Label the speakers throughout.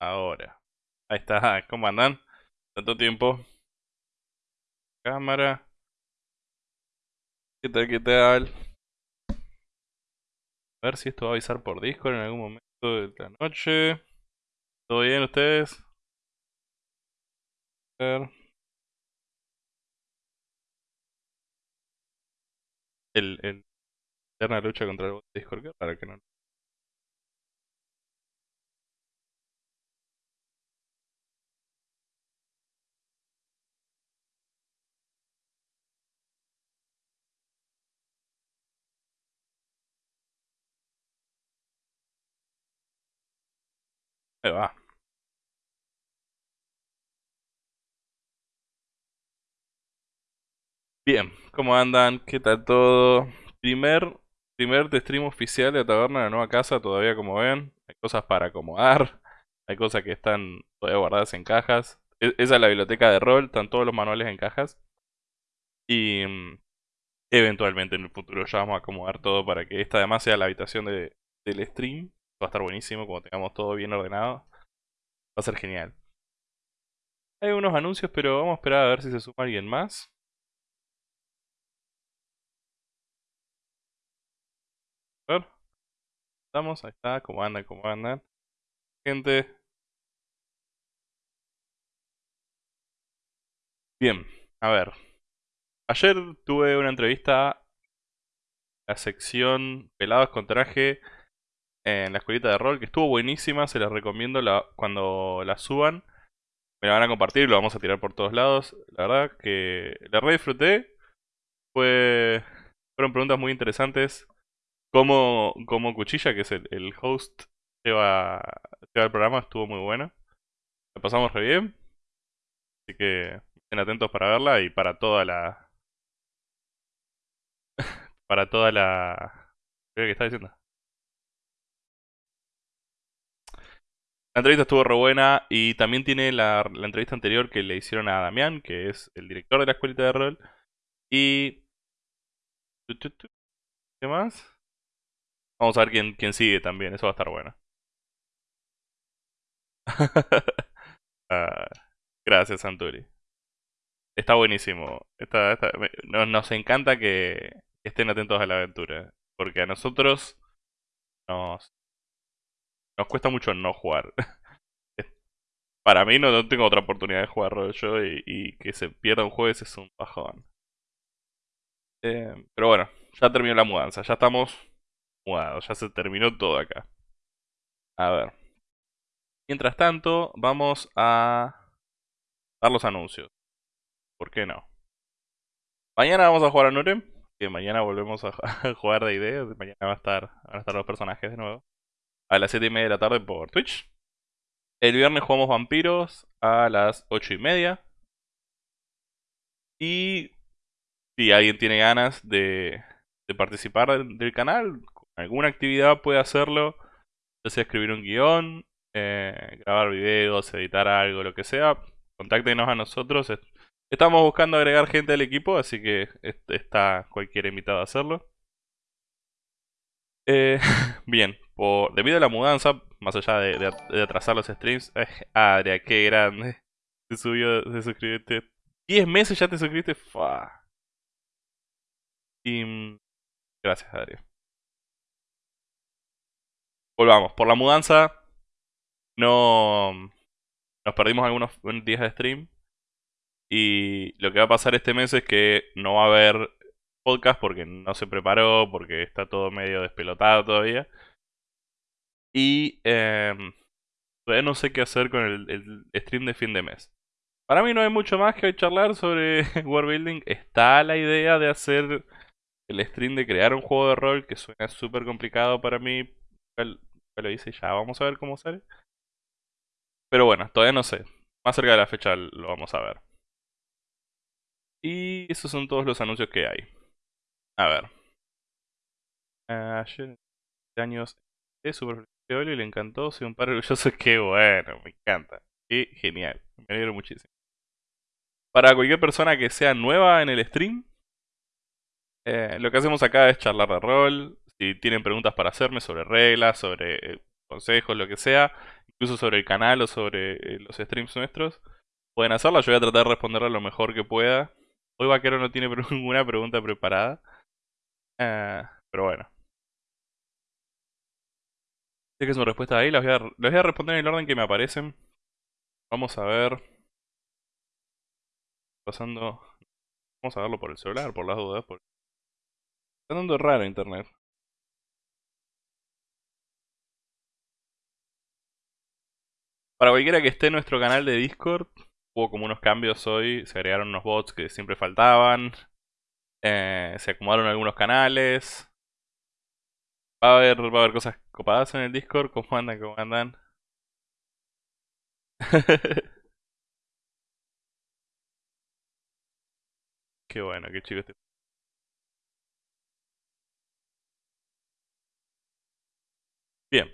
Speaker 1: Ahora. Ahí está, ¿cómo andan? Tanto tiempo. Cámara. ¿Qué tal, qué tal? A ver si esto va a avisar por Discord en algún momento de la noche. ¿Todo bien ustedes? A ver. El, el eterna lucha contra el bot de Discord, para que no Va. Bien, ¿cómo andan? ¿Qué tal todo? Primer, primer de stream oficial de Taberna de la Nueva Casa, todavía como ven. Hay cosas para acomodar, hay cosas que están todavía guardadas en cajas. E, esa es la biblioteca de rol, están todos los manuales en cajas. Y eventualmente en el futuro ya vamos a acomodar todo para que esta además sea la habitación de, del stream. Va a estar buenísimo, como tengamos todo bien ordenado. Va a ser genial. Hay unos anuncios, pero vamos a esperar a ver si se suma alguien más. A ver. Estamos, ahí está, cómo andan, cómo andan. Gente. Bien, a ver. Ayer tuve una entrevista a la sección Pelados con traje en la escuelita de rol, que estuvo buenísima, se las recomiendo cuando la suban. me la van a compartir, lo vamos a tirar por todos lados. La verdad que la re disfruté. Fue, fueron preguntas muy interesantes. Como, como Cuchilla, que es el, host, lleva, lleva el programa, estuvo muy bueno. La pasamos re bien. Así que estén atentos para verla y para toda la... para toda la... ¿Qué está diciendo? La entrevista estuvo re buena y también tiene la, entrevista anterior que le hicieron a Damián, que es el director de la escuelita de rol. Y... ¿Qué más? Vamos a ver quién, quién sigue también, eso va a estar bueno. Ah, gracias, Santuri. Está buenísimo. nos, encanta que estén atentos a la aventura. Porque a nosotros nos, nos cuesta mucho no jugar. Para mí no, tengo otra oportunidad de jugar rol yo y, que se pierda un jueves es un bajón. Eh, pero bueno, ya terminó la mudanza, ya estamos mudados, ya se terminó todo acá. A ver. Mientras tanto, vamos a dar los anuncios. ¿Por qué no? Mañana vamos a jugar a Nurem, que mañana volvemos a jugar de ideas. Mañana va a estar, van a estar los personajes de nuevo a las 7 y media de la tarde por Twitch. El viernes jugamos Vampiros a las 8 y media. Y si alguien tiene ganas de, participar del, canal, alguna actividad puede hacerlo. Ya sea escribir un guion, eh, grabar videos, editar algo, lo que sea. Contáctenos a nosotros. Estamos buscando agregar gente al equipo, así que está cualquier invitado a hacerlo. Eh, bien, por, debido a la mudanza, más allá de, atrasar los streams, eh, Adria, qué grande. Se subió, se suscribiste. 10 meses ya te suscribiste, fa. Y, mm, gracias, Adria. Volvamos, por la mudanza no nos perdimos algunos días de stream. Y lo que va a pasar este mes es que no va a haber podcast porque no se preparó, porque está todo medio despelotado todavía. Y em, todavía no sé qué hacer con el, stream de fin de mes. Para mí no hay mucho más que charlar sobre World Building. Está la idea de hacer el stream de crear un juego de rol que suena súper complicado para mí. Lo hice ya, vamos a ver cómo sale. Pero bueno, todavía no sé. Más cerca de la fecha lo vamos a ver. Y esos son todos los anuncios que hay. A ver. Ayer, años de Super y le encantó. Soy un padre orgulloso. Qué bueno, me encanta. Qué genial. Me alegro muchísimo. Para cualquier persona que sea nueva en el stream, eh, lo que hacemos acá es charlar de rol. Si tienen preguntas para hacerme sobre reglas, sobre eh, consejos, lo que sea, incluso sobre el canal o sobre eh, los streams nuestros, pueden hacerlo. Yo voy a tratar de responderla lo mejor que pueda. Hoy Vaquero no tiene ninguna pregunta preparada. Pero bueno. Que su respuesta ahí, las voy, a, responder en el orden que me aparecen. Vamos a ver. Pasando. Vamos a verlo por el celular, por las dudas. Está dando raro internet. Para cualquiera que esté en nuestro canal de Discord, hubo como unos cambios hoy. Se agregaron unos bots que siempre faltaban. Eh, se acomodaron algunos canales. Va a haber, va a haber cosas copadas en el Discord. ¿Cómo andan? ¿Cómo andan? qué bueno, qué chido este. Bien.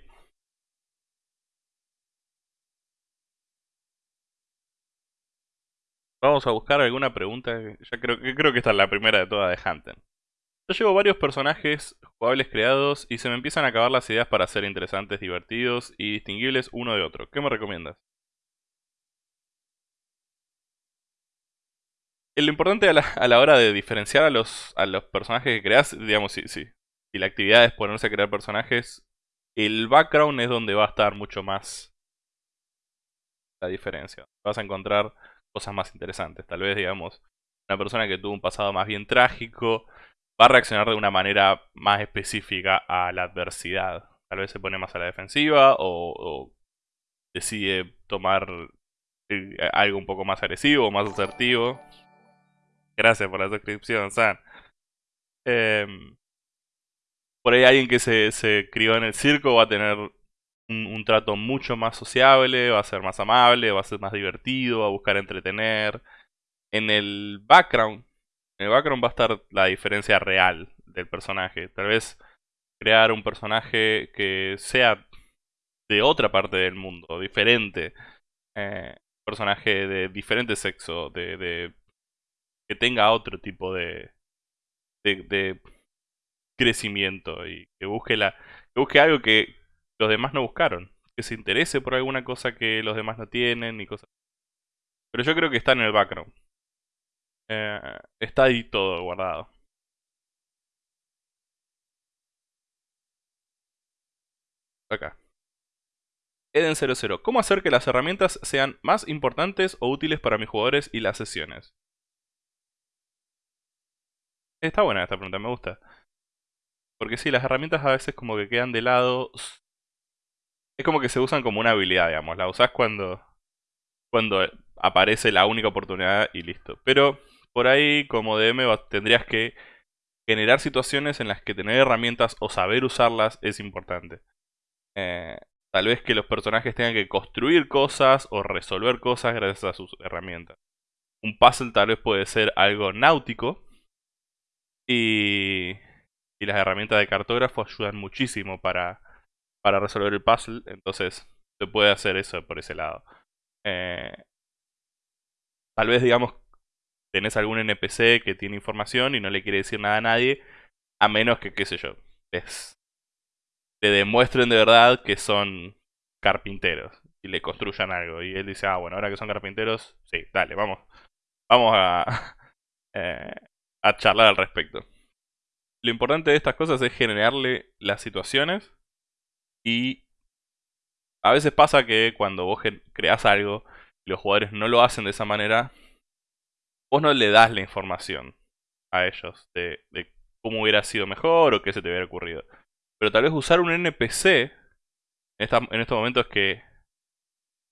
Speaker 1: Vamos a buscar alguna pregunta. Ya creo, creo que esta es la primera de todas de Hunter. Yo llevo varios personajes jugables creados y se me empiezan a acabar las ideas para ser interesantes, divertidos y distinguibles uno de otro. ¿Qué me recomiendas? Lo importante a la, hora de diferenciar a los, a los personajes que creas, digamos, sí, sí. Si la actividad es ponerse a crear personajes, el background es donde va a estar mucho más la diferencia. Vas a encontrar cosas más interesantes. Tal vez, digamos, una persona que tuvo un pasado más bien trágico va a reaccionar de una manera más específica a la adversidad. Tal vez se pone más a la defensiva o, decide tomar eh, algo un poco más agresivo, más asertivo. Gracias por la suscripción, San. Em, por ahí alguien que se, se crió en el circo va a tener un, trato mucho más sociable, va a ser más amable, va a ser más divertido, va a buscar entretener. En el background, en el background va a estar la diferencia real del personaje. Tal vez crear un personaje que sea de otra parte del mundo, diferente. Eh, personaje de diferente sexo, de, que tenga otro tipo de, de, de crecimiento y que busque la que busque algo que los demás no buscaron, que se interese por alguna cosa que los demás no tienen y cosas. Pero yo creo que está en el background. Eh, está ahí todo guardado. Acá. Eden00. ¿Cómo hacer que las herramientas sean más importantes o útiles para mis jugadores y las sesiones? Está buena esta pregunta, me gusta. Porque sí, las herramientas a veces como que quedan de lado. Es como que se usan como una habilidad, digamos. La usás cuando, cuando aparece la única oportunidad y listo. Pero por ahí, como DM, tendrías que generar situaciones en las que tener herramientas o saber usarlas es importante. Eh, tal vez que los personajes tengan que construir cosas o resolver cosas gracias a sus herramientas. Un puzzle tal vez puede ser algo náutico. Y, y las herramientas de cartógrafo ayudan muchísimo para, para resolver el puzzle. Entonces se puede hacer eso por ese lado. Eh, tal vez, digamos, tenés algún NPC que tiene información y no le quiere decir nada a nadie. A menos que, qué sé yo, les, le demuestren de verdad que son carpinteros y le construyan algo. Y él dice, ah, bueno, ahora que son carpinteros, sí, dale, vamos. Vamos a, eh, a charlar al respecto. Lo importante de estas cosas es generarle las situaciones y a veces pasa que cuando vos creas algo y los jugadores no lo hacen de esa manera, vos no le das la información a ellos de, cómo hubiera sido mejor o qué se te hubiera ocurrido. Pero tal vez usar un NPC en, en estos momentos que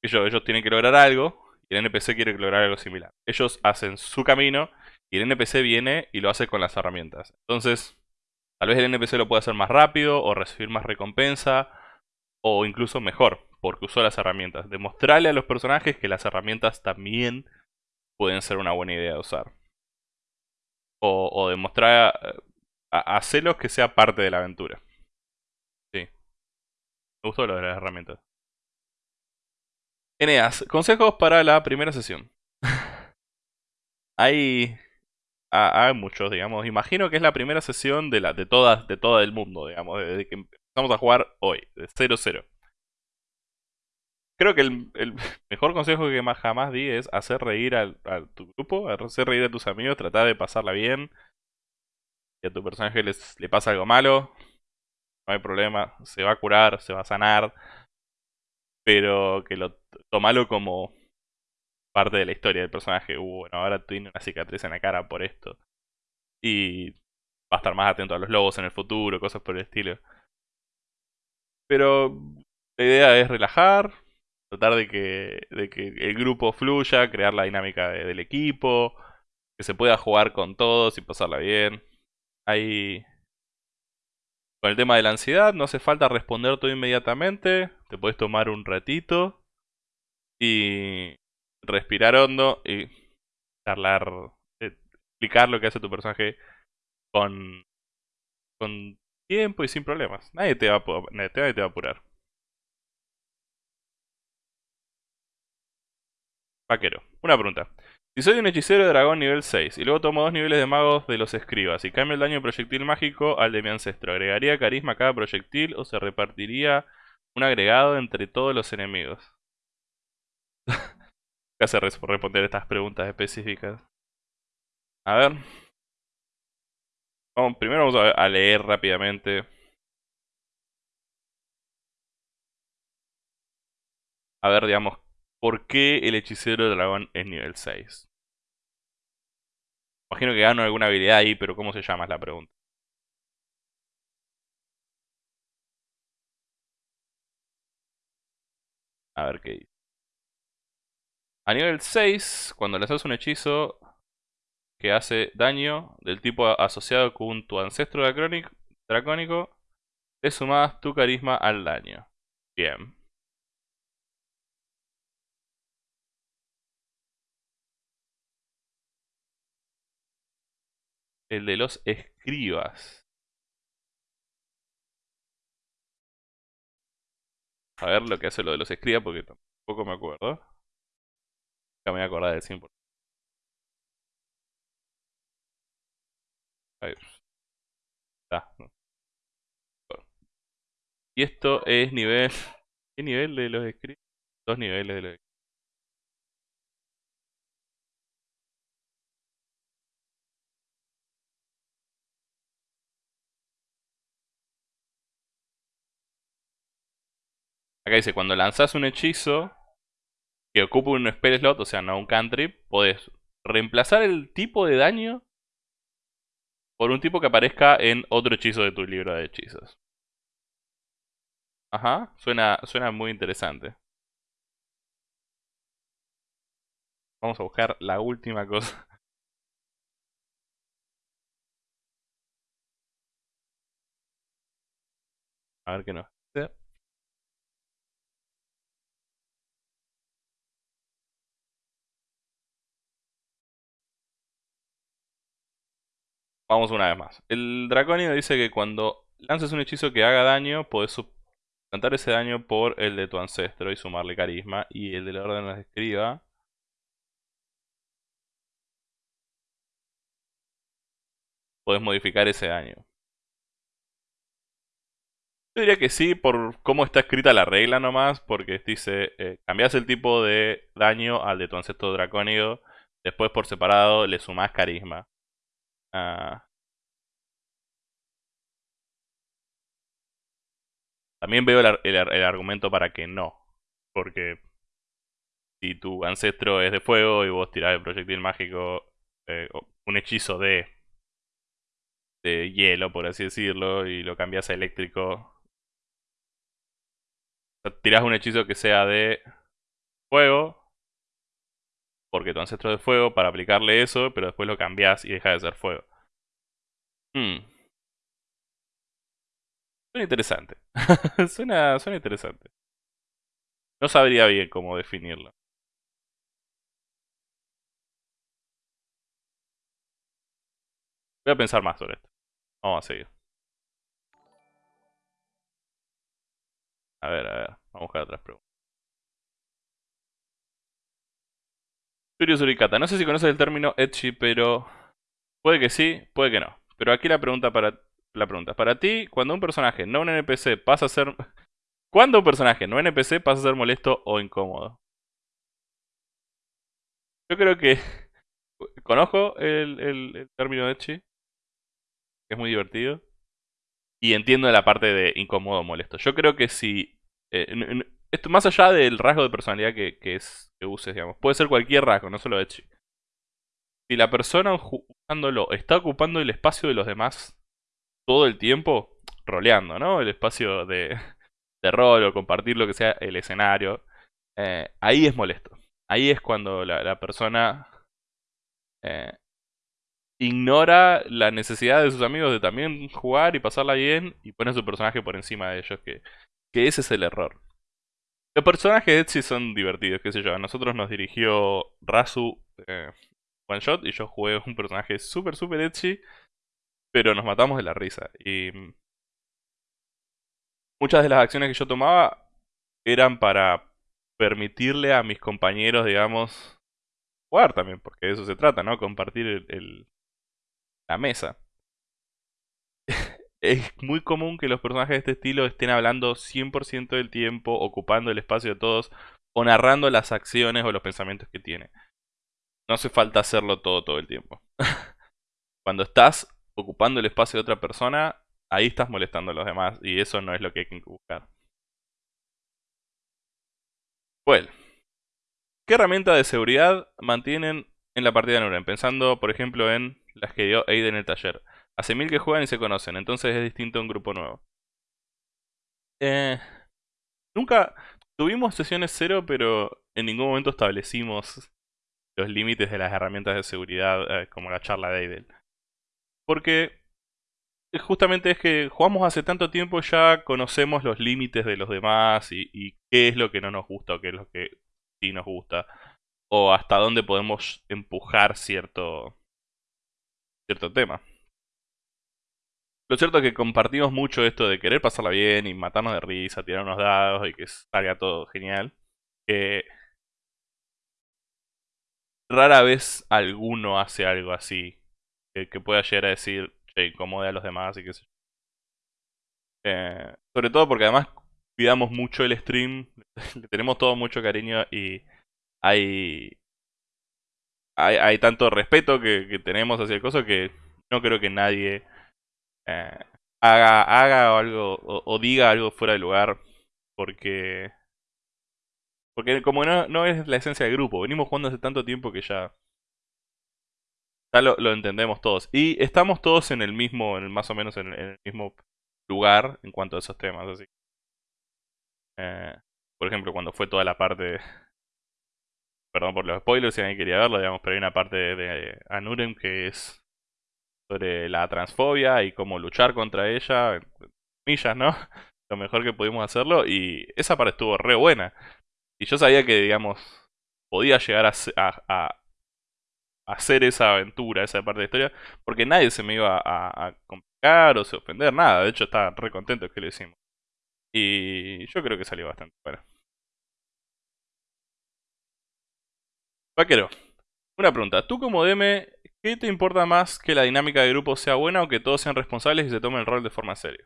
Speaker 1: ellos, ellos tienen que lograr algo y el NPC quiere lograr algo similar. Ellos hacen su camino y el NPC viene y lo hace con las herramientas. Entonces, tal vez el NPC lo puede hacer más rápido o recibir más recompensa o incluso mejor, porque usó las herramientas. Demostrarle a los personajes que las herramientas también pueden ser una buena idea de usar. O, demostrar, eh, a, hacerlos que sea parte de la aventura. Sí. Me gustó lo de las herramientas. Eneas, consejos para la primera sesión. hay, hay muchos, digamos. Imagino que es la primera sesión de, la, de, todas, de todo el mundo, digamos, desde que empezamos a jugar hoy, de 0-0. Creo que el, mejor consejo que más jamás di es hacer reír a, tu grupo, hacer reír a tus amigos, tratar de pasarla bien. Si a tu personaje les, le pasa algo malo, no hay problema, se va a curar, se va a sanar. Pero que lo tomalo como parte de la historia del personaje. Uh, bueno, ahora tiene una cicatriz en la cara por esto. Y va a estar más atento a los lobos en el futuro, cosas por el estilo. Pero la idea es relajar, tratar de que, de que el grupo fluya, crear la dinámica del equipo, que se pueda jugar con todos y pasarla bien. Ahí... Con el tema de la ansiedad, no hace falta responder todo inmediatamente, te puedes tomar un ratito y respirar hondo y charlar, eh, explicar lo que hace tu personaje con, con tiempo y sin problemas. Nadie te va nadie te va a apurar. Vaquero. Una pregunta. Si soy un hechicero de dragón nivel 6 y luego tomo dos niveles de magos de los escribas y cambio el daño de proyectil mágico al de mi ancestro, ¿agregaría carisma a cada proyectil o se repartiría un agregado entre todos los enemigos? ¿Qué hace responder estas preguntas específicas? A ver. Primero vamos a leer rápidamente. A ver, digamos, ¿Por qué el hechicero de dragón es nivel 6? Imagino que gano alguna habilidad ahí, pero ¿cómo se llama es la pregunta? A ver qué dice. A nivel 6, cuando lanzas un hechizo que hace daño del tipo asociado con tu ancestro dracónico, le sumas tu carisma al daño. Bien. El de los escribas. A ver lo que hace lo de los escribas porque tampoco me acuerdo. Ya me voy a acordar del 100%. A ver. Y esto es nivel... ¿Qué nivel de los escribas? Dos niveles de los escribas. Acá dice, cuando lanzas un hechizo que ocupa un spell slot, o sea, no un cantrip, podés reemplazar el tipo de daño por un tipo que aparezca en otro hechizo de tu libro de hechizos. Ajá, suena, suena muy interesante. Vamos a buscar la última cosa. A ver qué nos Vamos una vez más. El dracónido dice que cuando lances un hechizo que haga daño, podés suplantar ese daño por el de tu ancestro y sumarle carisma. Y el de la orden de escriba. Podés modificar ese daño. Yo diría que sí, por cómo está escrita la regla nomás, porque dice, eh, cambias el tipo de daño al de tu ancestro dracónido, después por separado le sumás carisma. Ah. También veo el, argumento para que no. Porque si tu ancestro es de fuego y vos tirás el proyectil mágico, eh, un hechizo de, de hielo, por así decirlo, y lo cambias a eléctrico. tirás un hechizo que sea de fuego, porque tu ancestro es de fuego, para aplicarle eso, pero después lo cambias y deja de ser fuego. Hmm. Suena interesante. suena interesante. No sabría bien cómo definirlo. Voy a pensar más sobre esto. Vamos a seguir. A ver, a ver. Vamos a buscar otras preguntas. Surikata. No sé si conoces el término etchi, pero... Puede que sí, puede que no. Pero aquí la pregunta para... La pregunta. Para ti, cuando un personaje, no un NPC, pasa a ser... ¿Cuándo un personaje, no NPC, pasa a ser molesto o incómodo? Yo creo que... Conozco el, término etchi. Es muy divertido. Y entiendo la parte de incómodo o molesto. Yo creo que si... Eh, esto más allá del rasgo de personalidad que, es, que uses, digamos. Puede ser cualquier rasgo, no solo Echi. Si la persona jugándolo está ocupando el espacio de los demás todo el tiempo, roleando, ¿no? El espacio de, de rol o compartir lo que sea el escenario, eh, ahí es molesto. Ahí es cuando la, persona eh, ignora la necesidad de sus amigos de también jugar y pasarla bien y pone a su personaje por encima de ellos, que, que ese es el error. Los personajes de Etsy son divertidos, qué sé yo. A nosotros nos dirigió Razu eh, One Shot y yo jugué un personaje súper, súper Etsy. Pero nos matamos de la risa. Y muchas de las acciones que yo tomaba eran para permitirle a mis compañeros, digamos, jugar también, porque de eso se trata, ¿no? Compartir el la mesa es muy común que los personajes de este estilo estén hablando 100% del tiempo, ocupando el espacio de todos, o narrando las acciones o los pensamientos que tiene. No hace falta hacerlo todo todo el tiempo. Cuando estás ocupando el espacio de otra persona, ahí estás molestando a los demás y eso no es lo que hay que buscar. Bueno, ¿qué herramienta de seguridad mantienen en la partida de Nuren? Pensando, por ejemplo, en las que dio Aiden en el taller. Hace mil que juegan y se conocen, entonces es distinto a un grupo nuevo. Eh, nunca tuvimos sesiones cero, pero en ningún momento establecimos los límites de las herramientas de seguridad, eh, como la charla de Aidel. Porque justamente es que jugamos hace tanto tiempo ya conocemos los límites de los demás y, qué es lo que no nos gusta o qué es lo que sí nos gusta. O hasta dónde podemos empujar cierto, cierto tema. Lo cierto es que compartimos mucho esto de querer pasarla bien y matarnos de risa, tirar unos dados y que salga todo genial. Que rara vez alguno hace algo así. Que, pueda llegar a decir, che, incomode a los demás y qué sé yo. Eh, sobre todo porque además cuidamos mucho el stream, le tenemos todo mucho cariño y hay, hay, tanto respeto que, tenemos hacia el coso que no creo que nadie eh, haga, haga algo o, diga algo fuera de lugar porque porque como no, no es la esencia del grupo, venimos jugando hace tanto tiempo que ya ya lo, entendemos todos. Y estamos todos en el mismo, en más o menos en, el mismo lugar en cuanto a esos temas. Así. Eh, por ejemplo, cuando fue toda la parte... Perdón por los spoilers si alguien quería verlo, digamos, pero hay una parte de, Anurem que es sobre la transfobia y cómo luchar contra ella, millas, ¿no? Lo mejor que pudimos hacerlo y esa parte estuvo re buena. Y yo sabía que, digamos, podía llegar a, hacer esa aventura, esa parte de la historia, porque nadie se me iba a, complicar o se ofender, nada. De hecho, estaba re contento que lo hicimos. Y yo creo que salió bastante bueno. Vaquero, una pregunta. Tú como DM, ¿qué te importa más que la dinámica de grupo sea buena o que todos sean responsables y se tomen el rol de forma seria?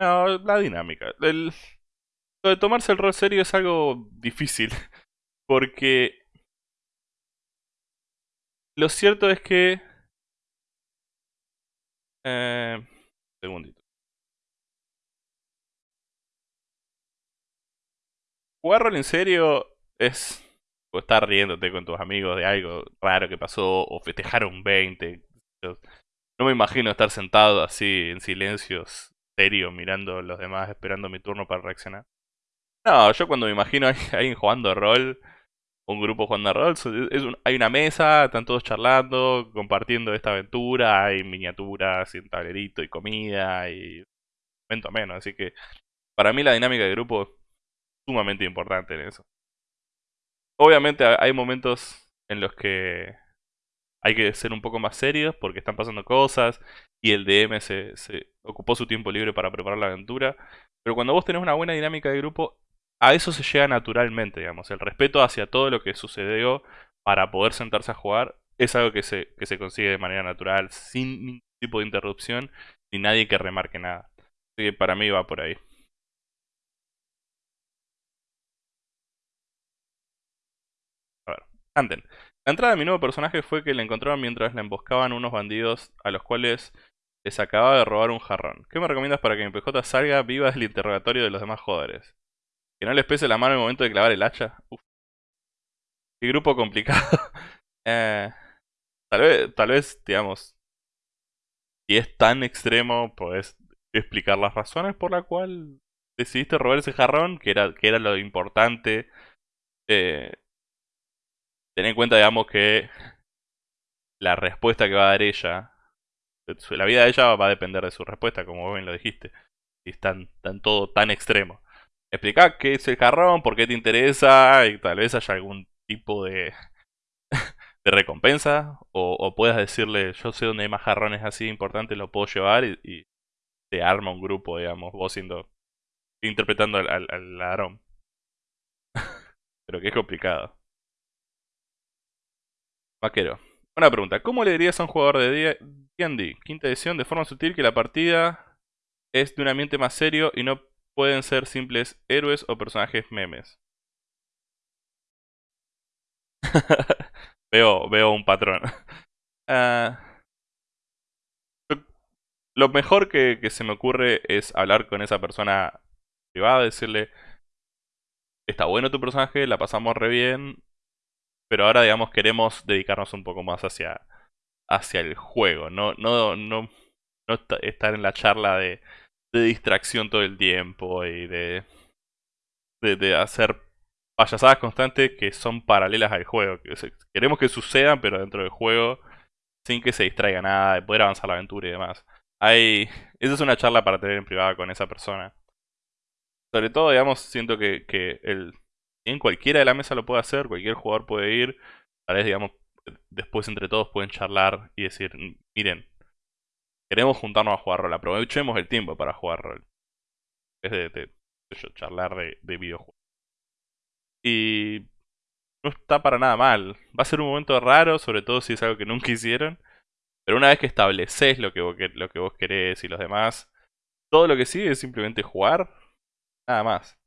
Speaker 1: No, la dinámica. lo de tomarse el rol serio es algo difícil. Porque lo cierto es que... Eh, segundito. Jugar rol en serio es... Estar riéndote con tus amigos de algo raro que pasó o festejar un 20. No me imagino estar sentado así en silencio, serio, mirando a los demás, esperando mi turno para reaccionar. No, yo cuando me imagino a alguien jugando rol un grupo jugando rol. Hay una mesa, están todos charlando, compartiendo esta aventura, hay miniaturas y un tablerito y comida y momento menos. Así que para mí la dinámica de grupo es sumamente importante en eso. Obviamente hay momentos en los que hay que ser un poco más serios porque están pasando cosas y el DM se, se ocupó su tiempo libre para preparar la aventura. Pero cuando vos tenés una buena dinámica de grupo, a eso se llega naturalmente, digamos. El respeto hacia todo lo que sucedió para poder sentarse a jugar es algo que se, que se consigue de manera natural, sin ningún tipo de interrupción, ni nadie que remarque nada. Así que para mí va por ahí. Anden. La entrada de mi nuevo personaje fue que le encontraron mientras le emboscaban unos bandidos a los cuales les acababa de robar un jarrón. ¿Qué me recomiendas para que mi PJ salga viva del interrogatorio de los demás jugadores? Que no les pese la mano en el momento de clavar el hacha. Uf. Qué grupo complicado. eh, tal vez, tal vez, digamos, si es tan extremo, podés explicar las razones por la cual decidiste robar ese jarrón, que era, que era lo importante. Eh, ten en cuenta, digamos, que la respuesta que va a dar ella, la vida de ella va a depender de su respuesta, como bien lo dijiste. Si es tan todo tan extremo explica qué es el jarrón, por qué te interesa y tal vez haya algún tipo de, de recompensa o, puedas decirle yo sé dónde hay más jarrones así importantes, lo puedo llevar y, te arma un grupo, digamos, vos siendo interpretando al, al, ladrón. Pero que es complicado. Vaquero. Una pregunta. ¿Cómo le dirías a un jugador de D&D, quinta edición, de forma sutil que la partida es de un ambiente más serio y no pueden ser simples héroes o personajes memes. veo, veo un patrón. Ah, lo mejor que, se me ocurre es hablar con esa persona privada, decirle, está bueno tu personaje, la pasamos re bien, pero ahora digamos queremos dedicarnos un poco más hacia, hacia el juego, no, no, no, no estar en la charla de de distracción todo el tiempo y de, de, hacer payasadas constantes que son paralelas al juego. queremos que sucedan, pero dentro del juego, sin que se distraiga nada, de poder avanzar la aventura y demás. Hay, esa es una charla para tener en privada con esa persona. Sobre todo, digamos, siento que, que el, en cualquiera de la mesa lo puede hacer, cualquier jugador puede ir. Tal vez, digamos, después entre todos pueden charlar y decir, miren, queremos juntarnos a jugar rol, aprovechemos el tiempo para jugar rol. Es de, de, charlar de, de, videojuegos. Y no está para nada mal. Va a ser un momento raro, sobre todo si es algo que nunca hicieron. Pero una vez que estableces lo que, vos, lo que vos querés y los demás, todo lo que sigue es simplemente jugar, nada más.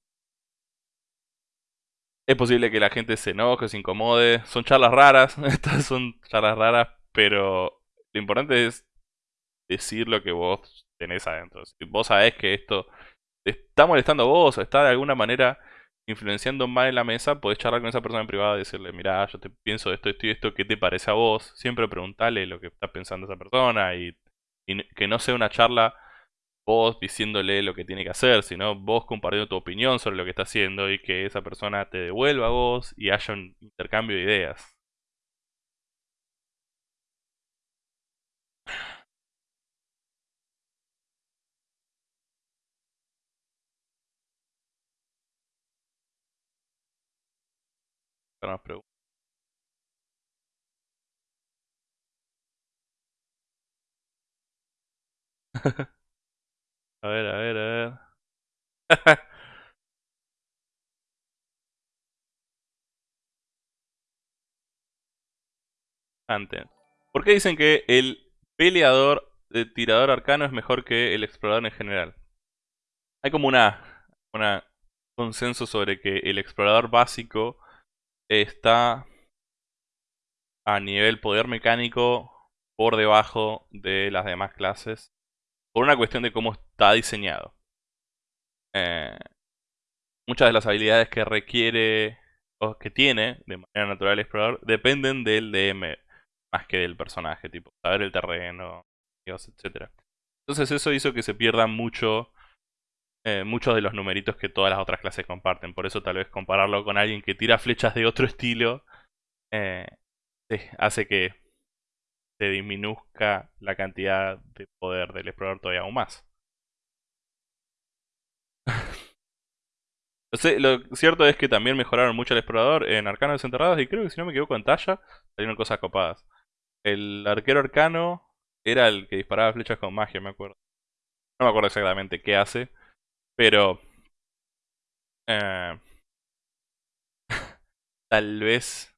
Speaker 1: Es posible que la gente se enoje, se incomode. Son charlas raras. Estas son charlas raras, pero lo importante es decir lo que vos tenés adentro. Si vos sabés que esto está molestando a vos o está de alguna manera influenciando mal en la mesa, podés charlar con esa persona en privado y decirle, mira, yo te pienso esto, esto y esto, ¿qué te parece a vos? Siempre preguntale lo que está pensando esa persona y que no sea una charla vos diciéndole lo que tiene que hacer, sino vos compartiendo tu opinión sobre lo que está haciendo y que esa persona te devuelva a vos y haya un intercambio de ideas. A ver, a ver, a ver. Antes. ¿Por qué dicen que el peleador de tirador arcano es mejor que el explorador en general? Hay como una, una consenso sobre que el explorador básico está a nivel poder mecánico por debajo de las demás clases por una cuestión de cómo está diseñado. Eh, muchas de las habilidades que requiere o que tiene de manera natural el explorador dependen del DM más que del personaje, tipo saber el terreno, etc. Entonces eso hizo que se pierdan mucho eh, muchos de los numeritos que todas las otras clases comparten. Por eso tal vez compararlo con alguien que tira flechas de otro estilo eh, hace que se disminuzca la cantidad de poder del explorador todavía aún más. lo cierto es que también mejoraron mucho el explorador en Arcanos Desenterrados y creo que si no me equivoco en Talla salieron cosas copadas. El arquero arcano era el que disparaba flechas con magia, me acuerdo. No me acuerdo exactamente qué hace, pero... Eh, tal vez...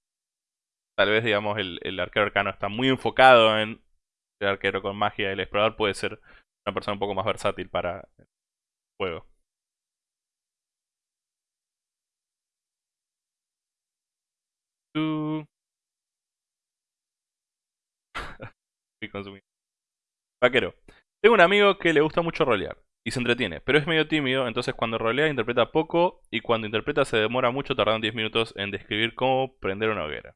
Speaker 1: Tal vez, digamos, el, el arquero arcano está muy enfocado en el arquero con magia. El explorador puede ser una persona un poco más versátil para el juego. Vaquero. Tengo un amigo que le gusta mucho rolear y se entretiene, pero es medio tímido, entonces cuando rolea interpreta poco y cuando interpreta se demora mucho, tardando 10 minutos en describir cómo prender una hoguera.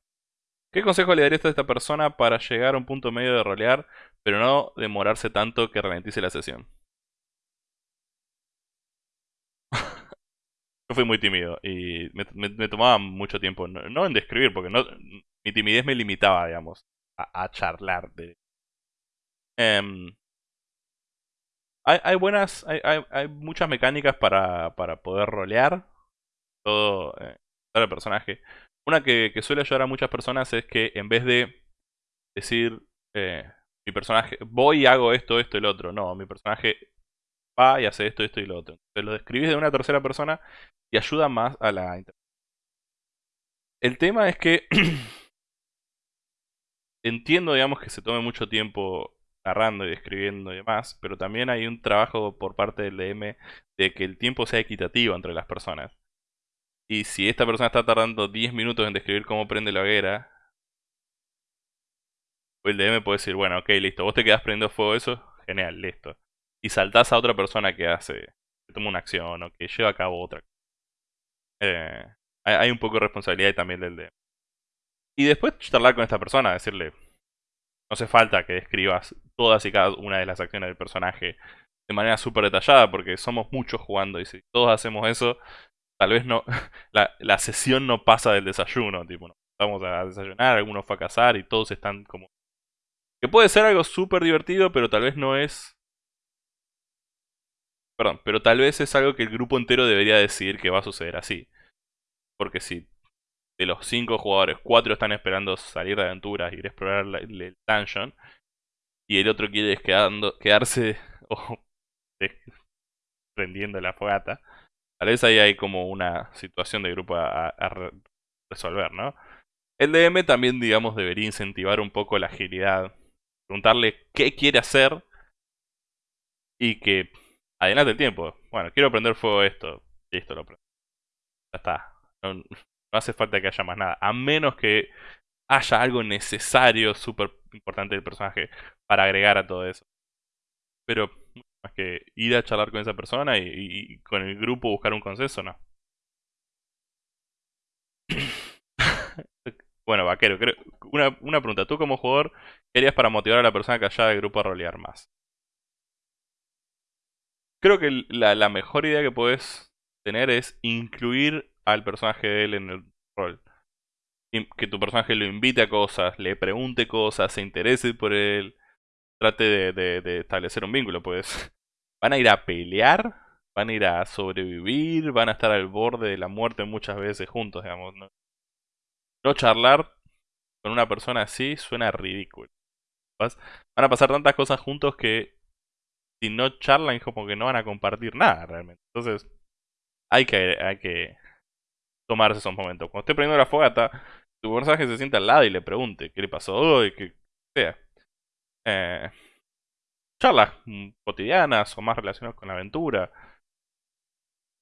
Speaker 1: ¿Qué consejo le darías a esta persona para llegar a un punto medio de rolear, pero no demorarse tanto que ralentice la sesión? Yo fui muy tímido y me, tomaba mucho tiempo, no, en describir, porque mi timidez me limitaba, digamos, a, charlar. De... Em, hay, buenas, hay, muchas mecánicas para, para poder rolear todo, eh, el personaje. Una que, suele ayudar a muchas personas es que en vez de decir eh, mi personaje, voy y hago esto, esto y lo otro, no, mi personaje va y hace esto, esto y lo otro. Entonces lo describís de una tercera persona y ayuda más a la El tema es que entiendo, digamos, que se tome mucho tiempo narrando y describiendo y demás, pero también hay un trabajo por parte del DM de que el tiempo sea equitativo entre las personas. Y si esta persona está tardando 10 minutos en describir cómo prende la hoguera, el DM puede decir, bueno, ok, listo, vos te quedás prendiendo fuego eso, genial, listo. Y saltás a otra persona que hace, que toma una acción o que lleva a cabo otra. Eh, hay, un poco de responsabilidad también del DM. Y después charlar con esta persona, decirle, no hace falta que describas todas y cada una de las acciones del personaje de manera súper detallada, porque somos muchos jugando y si todos hacemos eso, tal vez no, la, la sesión no pasa del desayuno, tipo, no, vamos a desayunar, alguno fue a cazar y todos están como... Que puede ser algo súper divertido, pero tal vez no es... Perdón, pero tal vez es algo que el grupo entero debería decidir que va a suceder así. Porque si de los cinco jugadores, cuatro están esperando salir de aventuras, ir a explorar el dungeon, y el otro quiere quedando, quedarse o prendiendo la fogata, tal vez ahí hay como una situación de grupo a, resolver, ¿no? El DM también, digamos, debería incentivar un poco la agilidad. Preguntarle qué quiere hacer y que adelante el tiempo. Bueno, quiero prender fuego esto. Listo, lo prendo. Ya está. No, hace falta que haya más nada. A menos que haya algo necesario, súper importante del personaje para agregar a todo eso. Pero más que ir a charlar con esa persona y, con el grupo buscar un consenso, no. bueno, vaquero, una, una, pregunta. Tú como jugador, ¿qué harías para motivar a la persona que haya del grupo a rolear más? Creo que la, la mejor idea que puedes tener es incluir al personaje de él en el rol. Que tu personaje lo invite a cosas, le pregunte cosas, se interese por él, trate de, de establecer un vínculo, pues. Van a ir a pelear, van a ir a sobrevivir, van a estar al borde de la muerte muchas veces juntos, digamos. No, charlar con una persona así suena ridículo. Van a pasar tantas cosas juntos que si no charlan, como que no van a compartir nada realmente. Entonces, hay que, hay que tomarse esos momentos. Cuando esté prendiendo la fogata, tu personaje se sienta al lado y le pregunte qué le pasó hoy, qué sea. Eh, charlas cotidianas o más relacionadas con la aventura.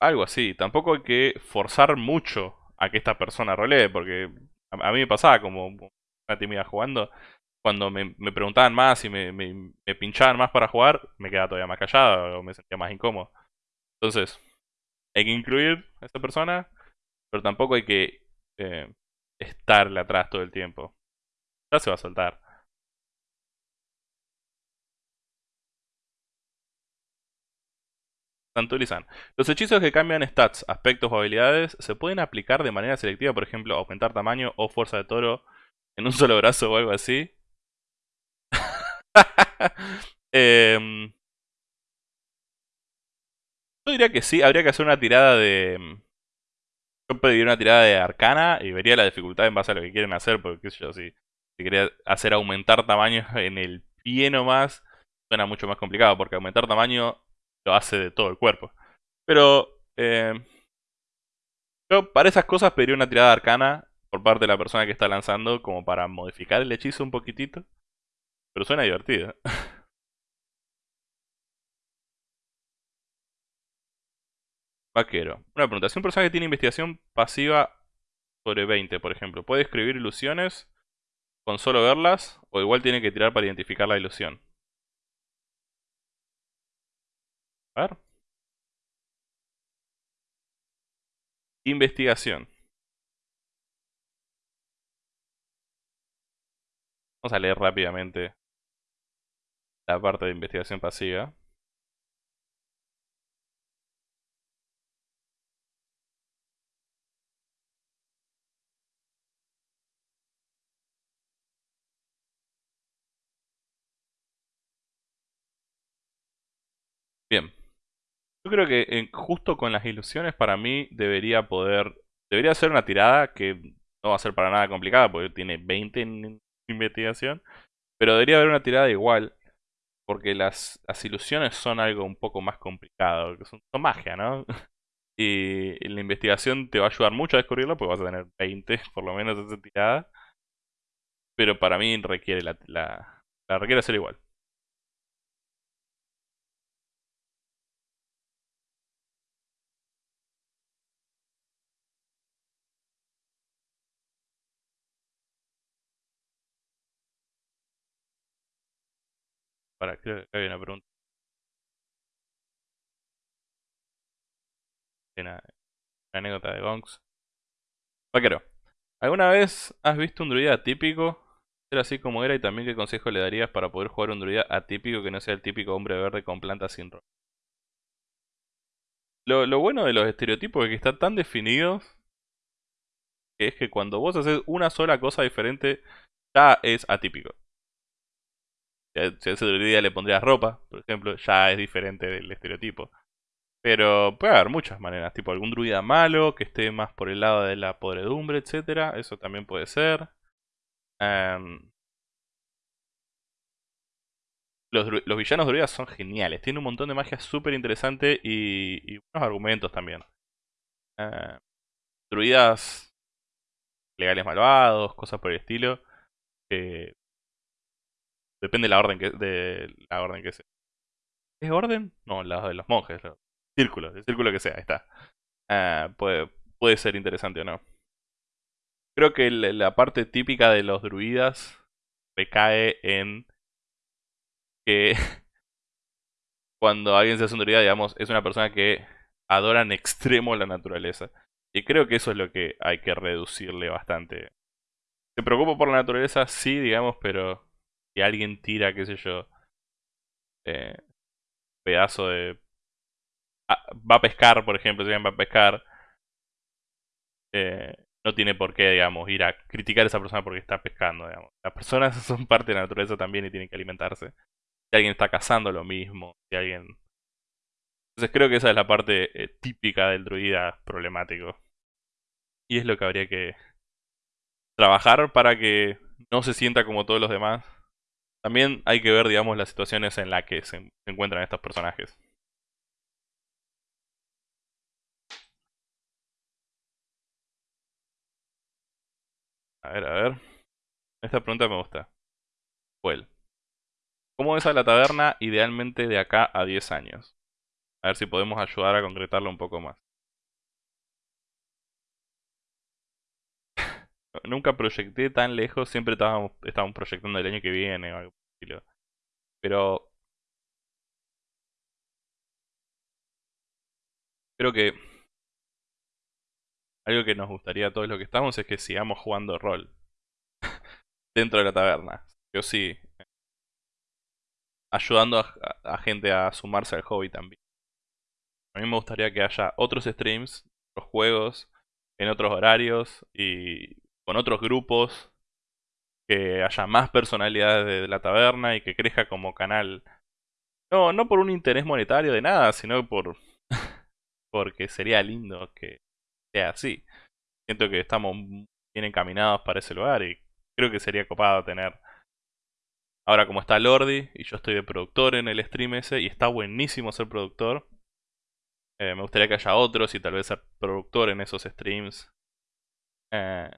Speaker 1: Algo así. Tampoco hay que forzar mucho a que esta persona rolee, porque a, mí me pasaba como una tímida jugando. Cuando me, preguntaban más y me, me, pinchaban más para jugar, me quedaba todavía más callado o me sentía más incómodo. Entonces, hay que incluir a esa persona, pero tampoco hay que eh, estarle atrás todo el tiempo. Ya se va a soltar. Los hechizos que cambian stats, aspectos o habilidades se pueden aplicar de manera selectiva, por ejemplo, aumentar tamaño o fuerza de toro en un solo brazo o algo así. Em, yo diría que sí, habría que hacer una tirada de... Yo pediría una tirada de arcana y vería la dificultad en base a lo que quieren hacer, porque si, si quería hacer aumentar tamaño en el pie nomás, suena mucho más complicado, porque aumentar tamaño lo hace de todo el cuerpo. Pero eh, yo para esas cosas pediría una tirada arcana por parte de la persona que está lanzando como para modificar el hechizo un poquitito. Pero suena divertido. Vaquero. Una pregunta. Si un personaje tiene investigación pasiva sobre 20, por ejemplo, ¿puede escribir ilusiones con solo verlas? ¿O igual tiene que tirar para identificar la ilusión? Investigación. Vamos a leer rápidamente la parte de investigación pasiva. Creo que justo con las ilusiones para mí debería poder... Debería ser una tirada que no va a ser para nada complicada porque tiene 20 en investigación. Pero debería haber una tirada igual. Porque las, las ilusiones son algo un poco más complicado. Son, son magia, ¿no? Y la investigación te va a ayudar mucho a descubrirlo porque vas a tener 20 por lo menos esa tirada. Pero para mí requiere la, la, la requiere ser igual. Para, creo que hay una pregunta. Una, anécdota de Gonks. Vaquero, ¿alguna vez has visto un druida atípico? Ser así como era y también qué consejo le darías para poder jugar un druida atípico que no sea el típico hombre verde con plantas sin rol. Lo, lo bueno de los estereotipos es que están tan definidos que es que cuando vos haces una sola cosa diferente, ya es atípico. Si a ese druida le pondrías ropa, por ejemplo, ya es diferente del estereotipo. Pero puede haber muchas maneras, tipo algún druida malo que esté más por el lado de la podredumbre, etcétera, eso también puede ser. Em, los, villanos druidas son geniales, tienen un montón de magia súper interesante y, y, buenos argumentos también. Em, druidas legales malvados, cosas por el estilo. Depende de la orden que de la orden que sea. ¿Es orden? No, la de los monjes. Círculo, el círculo que sea, ahí está. Ah, puede, puede ser interesante o no. Creo que la parte típica de los druidas recae en que cuando alguien se hace un druida, digamos, es una persona que adora en extremo la naturaleza. Y creo que eso es lo que hay que reducirle bastante. Se preocupa por la naturaleza, sí, digamos, pero si alguien tira, qué sé yo, eh, pedazo de... Ah, va a pescar, por ejemplo, si alguien va a pescar, eh, no tiene por qué, digamos, ir a criticar a esa persona porque está pescando, digamos. Las personas son parte de la naturaleza también y tienen que alimentarse. Si alguien está cazando lo mismo, si alguien... Entonces creo que esa es la parte eh, típica del druida problemático. Y es lo que habría que trabajar para que no se sienta como todos los demás. También hay que ver, digamos, las situaciones en las que se, encuentran estos personajes. A ver, a ver. Esta pregunta me gusta. Well. ¿Cómo es a la taberna idealmente de acá a 10 años? A ver si podemos ayudar a concretarlo un poco más. Nunca proyecté tan lejos, siempre estábamos, estábamos proyectando el año que viene o algo estilo. Pero creo que algo que nos gustaría a todos los que estamos es que sigamos jugando rol dentro de la taberna. Yo sí, ayudando a, gente a sumarse al hobby también. A mí me gustaría que haya otros streams, otros juegos, en otros horarios y con otros grupos, que haya más personalidades de la taberna y que crezca como canal. No, no por un interés monetario de nada, sino por porque sería lindo que sea así. Siento que estamos bien encaminados para ese lugar y creo que sería copado tener Ahora como está Lordi y yo estoy de productor en el stream ese y está buenísimo ser productor. Eh, me gustaría que haya otros y tal vez ser productor en esos streams. Eh,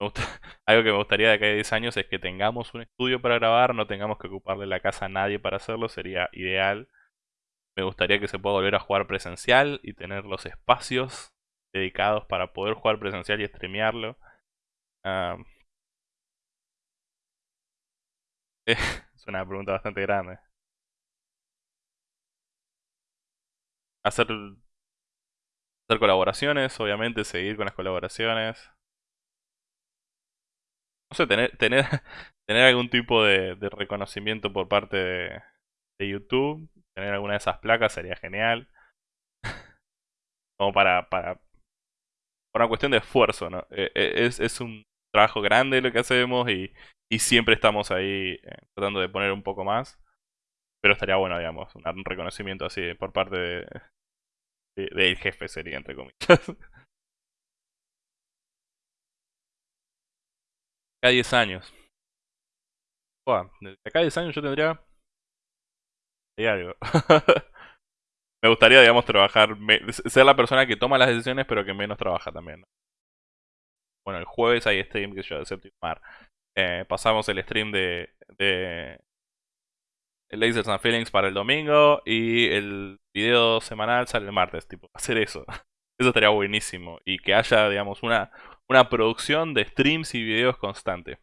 Speaker 1: algo que me gustaría de acá a 10 años es que tengamos un estudio para grabar, no tengamos que ocuparle la casa a nadie para hacerlo, sería ideal. Me gustaría que se pueda volver a jugar presencial y tener los espacios dedicados para poder jugar presencial y streamearlo. es una pregunta bastante grande. Hacer, hacer colaboraciones, obviamente, seguir con las colaboraciones no sé, tener, tener, tener algún tipo de, reconocimiento por parte de, YouTube, tener alguna de esas placas sería genial. Como para, para, por una cuestión de esfuerzo, ¿no? Eh, eh, es, es un trabajo grande lo que hacemos y, y siempre estamos ahí eh, tratando de poner un poco más. Pero estaría bueno, digamos, un reconocimiento así por parte de, del jefe sería, entre comillas. acá 10 años. de acá 10 años yo tendría... algo. Me gustaría, digamos, trabajar... Ser la persona que toma las decisiones, pero que menos trabaja también. Bueno, el jueves hay stream que yo de Séptimo Mar. Eh, pasamos el stream de... de Lasers and Feelings para el domingo y el video semanal sale el martes, tipo, hacer eso. Eso estaría buenísimo. Y que haya, digamos, una, una producción de streams y videos constante.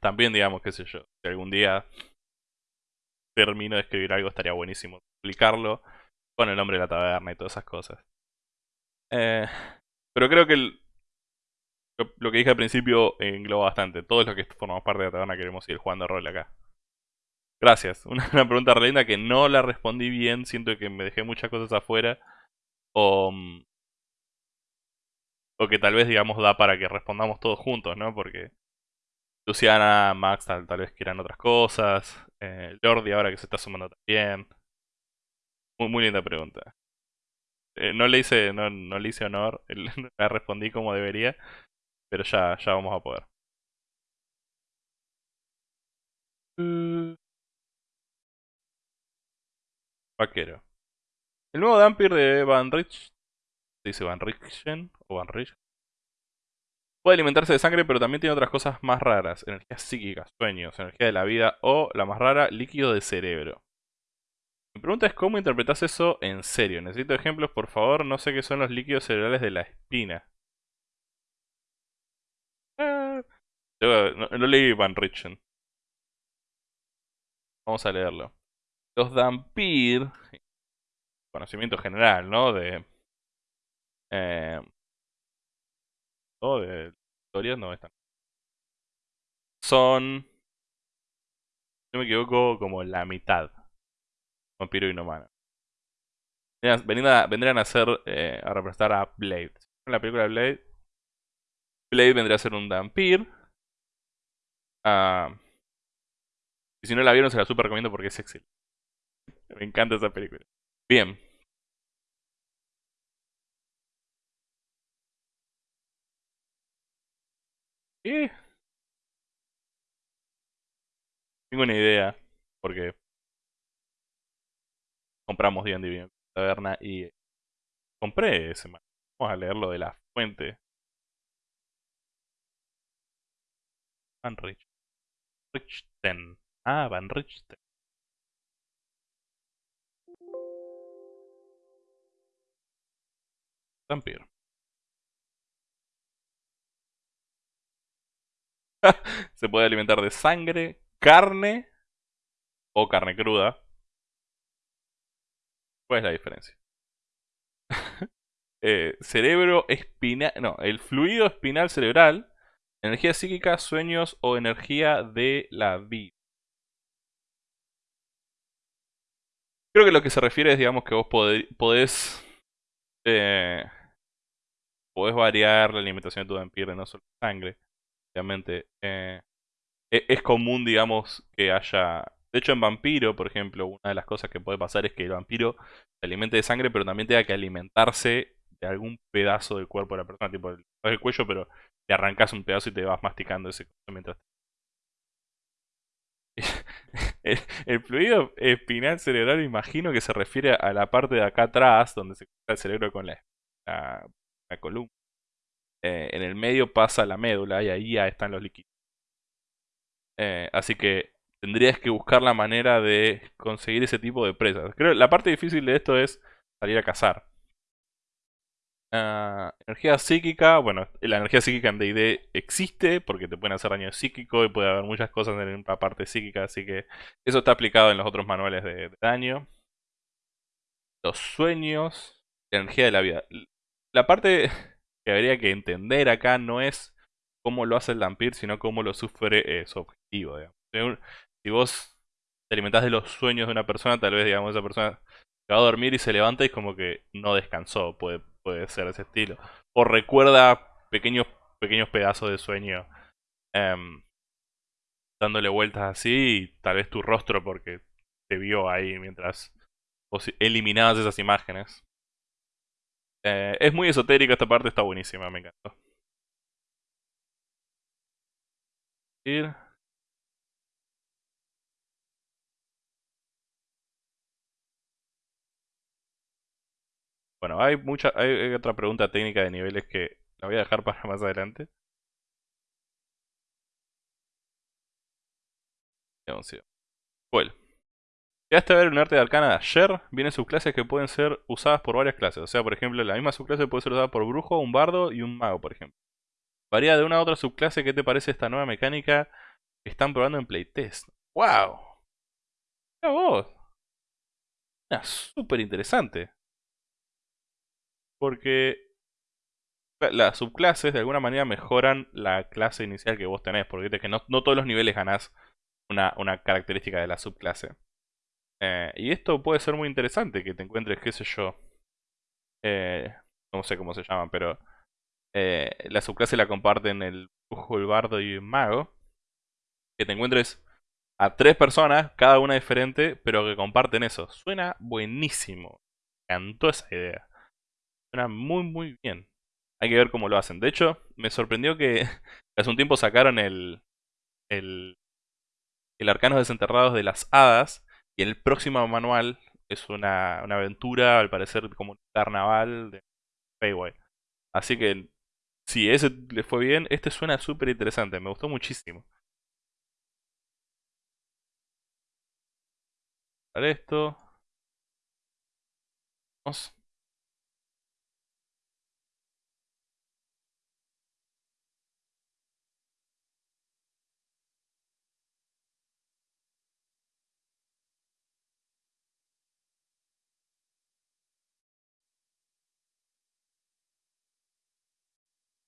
Speaker 1: También, digamos, qué sé yo, si algún día termino de escribir algo, estaría buenísimo publicarlo con el nombre de la taberna y todas esas cosas. Eh, pero creo que lo, que dije al principio engloba bastante. Todos los que formamos parte de la taberna queremos ir jugando rol acá. Gracias. Una, una pregunta re linda que no la respondí bien. Siento que me dejé muchas cosas afuera. O, mm, o que tal vez, digamos, da para que respondamos todos juntos, ¿no? Porque Luciana, Max tal, tal vez quieran otras cosas. Eh, Lordi ahora que se está sumando también. Muy, muy linda pregunta. Eh, no le hice, no, no le hice honor, la respondí como debería, pero ya, ya vamos a poder. Mm. Vaquero. El nuevo Dampir de Van Rich. ¿Se dice Van Richten o Van Rich? Puede alimentarse de sangre, pero también tiene otras cosas más raras. Energía psíquica, sueños, energía de la vida o, la más rara, líquido de cerebro. Mi pregunta es cómo interpretas eso en serio. Necesito ejemplos, por favor. No sé qué son los líquidos cerebrales de la espina. Ah, no, leí Van Richten. Vamos a leerlo. Los Dampir, conocimiento general, ¿no? De... Eh, de historias no están. Son, no me equivoco, como la mitad. Vampiro y no humano. Vendrían a, ser, eh, a representar a Blade. En la película de Blade, Blade vendría a ser un vampir. Ah, y si no la vieron, se la super recomiendo porque es excelente. Me encanta esa película. Bien. Tengo una idea. Porque compramos D&D en taberna y compré ese Vamos a leerlo de la fuente. Van Rich. Richten. Ah, Van Richten. Se puede alimentar de sangre, carne o carne cruda. ¿Cuál es la diferencia? Eh, cerebro espinal. No, el fluido espinal cerebral. Energía psíquica, sueños o energía de la vida. Creo que lo que se refiere es, digamos, que vos podés. Eh, podés variar la alimentación de tu vampiro, no solo sangre obviamente. Eh, e-, es común, digamos, que haya... De hecho, en vampiro, por ejemplo, una de las cosas que puede pasar es que el vampiro se alimente de sangre, pero también tenga que alimentarse de algún pedazo del cuerpo de la persona, tipo el, cuello, pero le arrancas un pedazo y te vas masticando ese mientras... el, fluido espinal cerebral imagino que se refiere a la parte de acá atrás, donde se conecta el cerebro con la columna. Eh, en el medio pasa la médula y ahí ya están los líquidos. Eh, así que tendrías que buscar la manera de conseguir ese tipo de presas. Creo la parte difícil de esto es salir a cazar. Ah, energía psíquica, bueno, la energía psíquica en D&D existe porque te pueden hacer daño psíquico y puede haber muchas cosas en la parte psíquica, así que eso está aplicado en los otros manuales de, daño. Los sueños, energía de la vida. La parte que habría que entender acá no es cómo lo hace el Dampir, sino cómo lo sufre eh, su objetivo. Si vos te alimentás de los sueños de una persona, tal vez digamos esa persona va a dormir y se levanta y es como que no descansó, puede, puede ser ese estilo. O recuerda pequeños, pequeños pedazos de sueño em, dándole vueltas así y tal vez tu rostro porque te vio ahí mientras eliminabas esas imágenes. Eh, es muy esotérica esta parte, está buenísima, me encantó. Bueno, hay mucha, hay otra pregunta técnica de niveles que la voy a dejar para más adelante. Bueno. Llegaste a ver un arte de arcana ayer, vienen subclases que pueden ser usadas por varias clases. O sea, por ejemplo, la misma subclase puede ser usada por brujo, un bardo y un mago, por ejemplo. Varía de una a otra subclase. ¿Qué te parece esta nueva mecánica que están probando en playtest? ¡Wow! Mira vos. súper interesante. Porque las subclases de alguna manera mejoran la clase inicial que vos tenés. Porque que no, todos los niveles ganás una característica de la subclase. Eh, y esto puede ser muy interesante, que te encuentres, qué sé yo, eh, no sé cómo se llaman, pero eh, la subclase la comparten el brujo, el bardo y el mago. Que te encuentres a tres personas, cada una diferente, pero que comparten eso. Suena buenísimo. Me encantó esa idea. Suena muy muy bien. Hay que ver cómo lo hacen. De hecho, me sorprendió que hace un tiempo sacaron el, el, el Arcanos Desenterrados de las Hadas. Y el próximo manual es una, una aventura, al parecer como un carnaval de Payway. Así que si ese le fue bien, este suena súper interesante, me gustó muchísimo. Esto. Vamos.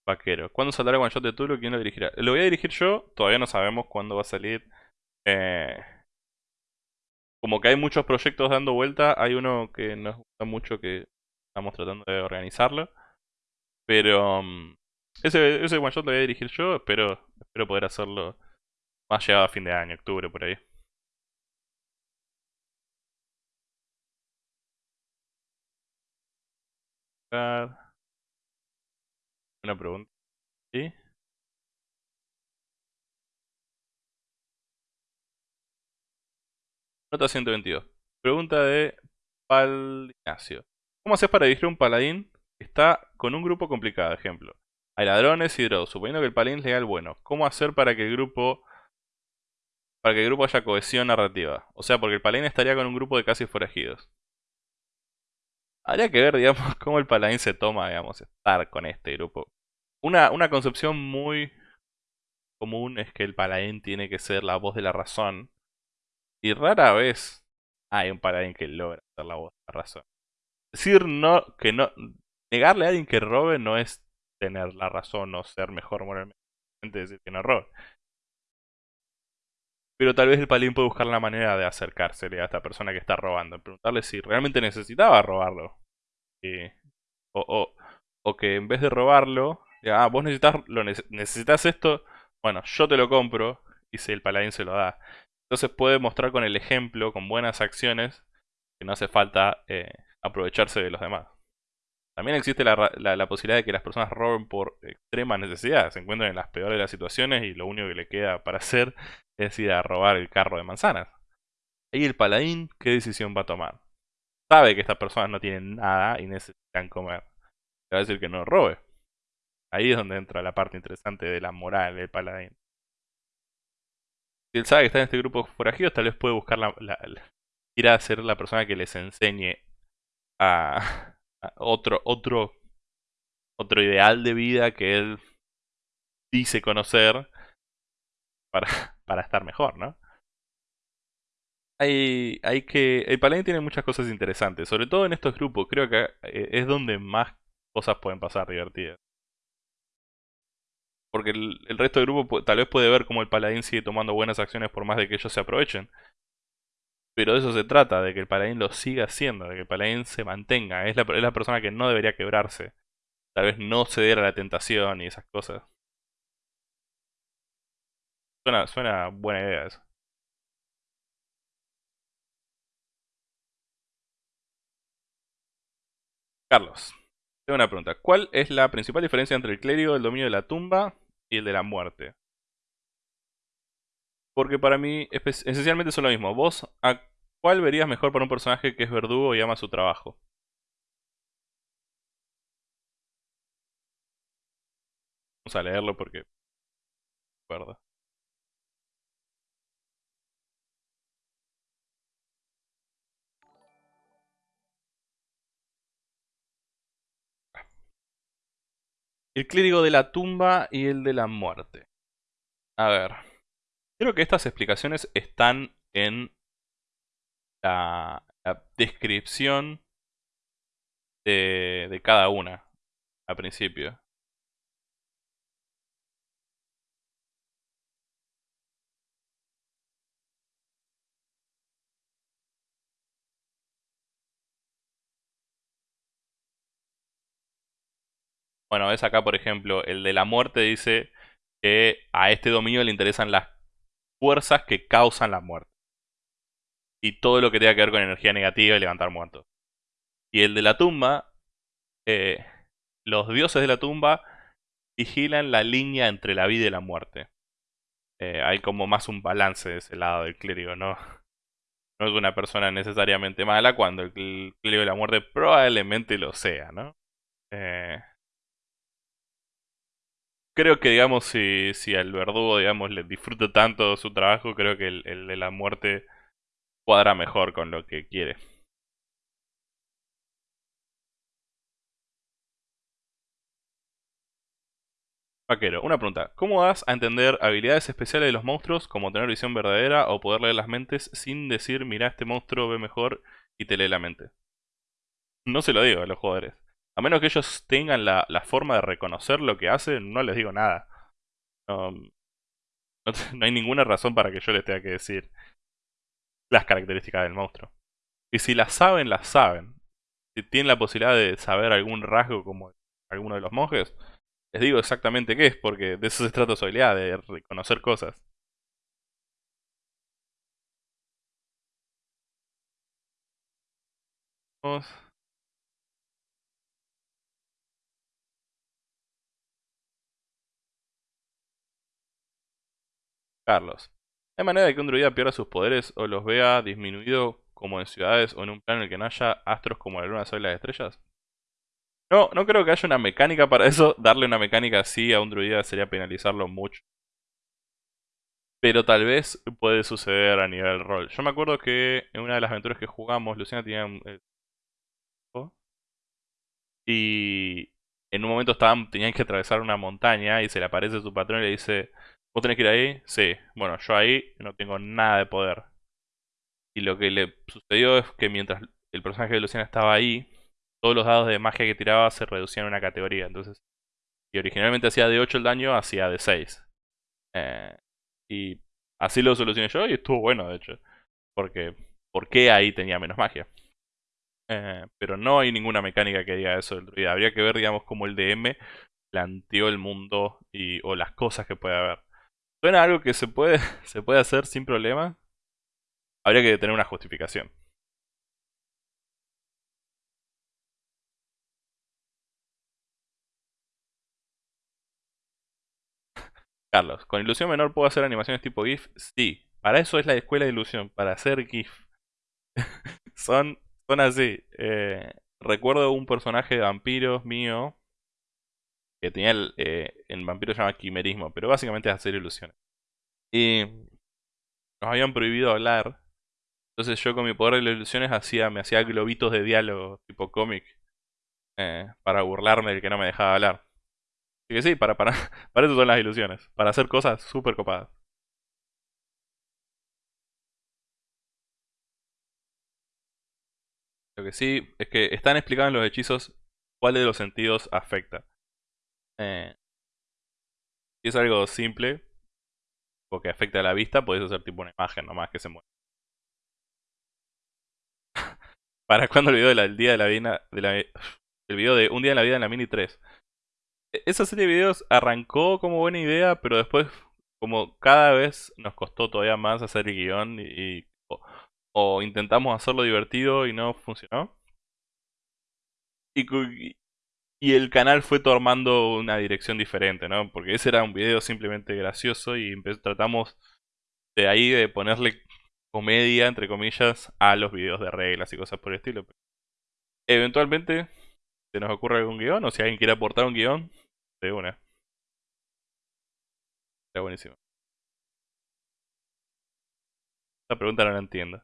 Speaker 1: Vaquero. ¿Cuándo saldrá One Shot de Tulu? ¿Quién lo dirigirá? Lo voy a dirigir yo, todavía no sabemos cuándo va a salir. Eh, como que hay muchos proyectos dando vuelta, hay uno que nos gusta mucho que estamos tratando de organizarlo. Pero um, ese, ese one shot lo voy a dirigir yo, espero, espero poder hacerlo más llegado a fin de año, octubre por ahí. Una pregunta. ¿Sí? Nota 122. Pregunta de Pal Ignacio. ¿Cómo haces para dirigir un paladín que está con un grupo complicado? Ejemplo. Hay ladrones y drows. Suponiendo que el paladín es legal bueno. ¿Cómo hacer para que el grupo para que el grupo haya cohesión narrativa? O sea, porque el paladín estaría con un grupo de casi forajidos. Habría que ver, digamos, cómo el paladín se toma, digamos, estar con este grupo. Una, una concepción muy común es que el paladín tiene que ser la voz de la razón. Y rara vez hay un paladín que logra ser la voz de la razón. Decir no, que no. Negarle a alguien que robe no es tener la razón o ser mejor moralmente. Decir que no robe. Pero tal vez el paladín puede buscar la manera de acercársele a esta persona que está robando. Preguntarle si realmente necesitaba robarlo. o, o, o que en vez de robarlo, ah, vos necesitas, lo necesitas esto, bueno, yo te lo compro y si el paladín se lo da. Entonces puede mostrar con el ejemplo, con buenas acciones, que no hace falta eh, aprovecharse de los demás. También existe la, la, posibilidad de que las personas roben por extrema necesidad, se encuentran en las peores de las situaciones y lo único que le queda para hacer es ir a robar el carro de manzanas. Ahí el paladín, ¿qué decisión va a tomar? Sabe que estas personas no tienen nada y necesitan comer. Le va a decir que no robe. Ahí es donde entra la parte interesante de la moral del paladín. Si él sabe que está en este grupo de forajidos, tal vez puede buscar la, ir a ser la persona que les enseñe a, otro, otro, otro ideal de vida que él dice conocer para, para estar mejor, ¿no? Hay, hay que. El paladín tiene muchas cosas interesantes, sobre todo en estos grupos. Creo que eh, es donde más cosas pueden pasar divertidas. Porque el, resto del grupo tal vez puede ver cómo el paladín sigue tomando buenas acciones por más de que ellos se aprovechen. Pero de eso se trata, de que el paladín lo siga haciendo, de que el paladín se mantenga. Es la, es la persona que no debería quebrarse. Tal vez no ceder a la tentación y esas cosas. Suena, buena idea eso. Carlos, tengo una pregunta. ¿Cuál es la principal diferencia entre el clérigo del dominio de la tumba y el de la muerte. Porque para mí esencialmente son lo mismo. ¿Vos a cuál verías mejor para un personaje que es verdugo y ama su trabajo? Vamos a leerlo porque... Recuerdo. El clérigo de la tumba y el de la muerte. A ver. Creo que estas explicaciones están en la, descripción de, de cada una al principio. Bueno, es acá, por ejemplo, el de la muerte dice que a este dominio le interesan las fuerzas que causan la muerte. Y todo lo que tenga que ver con energía negativa y levantar muertos. Y el de la tumba, eh, los dioses de la tumba vigilan la línea entre la vida y la muerte. Eh, hay como más un balance de ese lado del clérigo, ¿no? No es una persona necesariamente mala cuando el clérigo de la muerte probablemente lo sea, ¿no? Eh, creo que, digamos, si, al verdugo, digamos, le disfruta tanto su trabajo, creo que el de la muerte cuadra mejor con lo que quiere. Vaquero, una pregunta. ¿Cómo das a entender habilidades especiales de los monstruos como tener visión verdadera o poder leer las mentes sin decir, mira, este monstruo ve mejor y te lee la mente? No se lo digo a los jugadores. A menos que ellos tengan la, forma de reconocer lo que hacen, no les digo nada. No, no, hay ninguna razón para que yo les tenga que decir las características del monstruo. Y si las saben, las saben. Si tienen la posibilidad de saber algún rasgo como alguno de los monjes, les digo exactamente qué es, porque de eso se trata su habilidad, de reconocer cosas. Carlos. ¿Hay manera de que un druida pierda sus poderes o los vea disminuido como en ciudades o en un plano en el que no haya astros como la luna, sol las estrellas? No, no creo que haya una mecánica para eso. Darle una mecánica así a un druida sería penalizarlo mucho. Pero tal vez puede suceder a nivel rol. Yo me acuerdo que en una de las aventuras que jugamos, Luciana tenía un... Eh, y en un momento estaban, tenían que atravesar una montaña y se le aparece su patrón y le dice, ¿vos tenés que ir ahí? Sí. Bueno, yo ahí no tengo nada de poder. Y lo que le sucedió es que mientras el personaje de Luciana estaba ahí, todos los dados de magia que tiraba se reducían a una categoría. Entonces, si originalmente hacía de 8 el daño, hacía de 6. Eh, y así lo solucioné yo y estuvo bueno, de hecho. Porque, ¿por qué ahí tenía menos magia? Eh, pero no hay ninguna mecánica que diga eso del druida. Habría que ver, digamos, cómo el DM planteó el mundo y, o las cosas que puede haber. ¿Suena algo que se puede, se puede hacer sin problema? Habría que tener una justificación. Carlos, ¿con ilusión menor puedo hacer animaciones tipo GIF? Sí, para eso es la escuela de ilusión, para hacer GIF. son, son así. Eh, recuerdo un personaje de vampiros mío que tenía el, eh, en vampiro se llama quimerismo, pero básicamente es hacer ilusiones. Y nos habían prohibido hablar. Entonces yo con mi poder de las ilusiones hacía, me hacía globitos de diálogo tipo cómic. Eh, para burlarme del que no me dejaba hablar. Así que sí, para, para, para eso son las ilusiones. Para hacer cosas súper copadas. Lo que sí es que están explicados en los hechizos cuál de los sentidos afecta. Eh, si es algo simple, o que afecta a la vista, puedes hacer tipo una imagen nomás que se mueve. ¿Para cuando el video del día de la vida de la, video de un día en la vida en la Mini 3? E, esa serie de videos arrancó como buena idea, pero después como cada vez nos costó todavía más hacer el guion y, o, intentamos hacerlo divertido y no funcionó. Y el canal fue tomando una dirección diferente, ¿no? Porque ese era un video simplemente gracioso y tratamos de ahí de ponerle comedia, entre comillas, a los videos de reglas y cosas por el estilo. Eventualmente se nos ocurre algún guion o si alguien quiere aportar un guion, de una. Está buenísimo. Esta pregunta no la entiendo.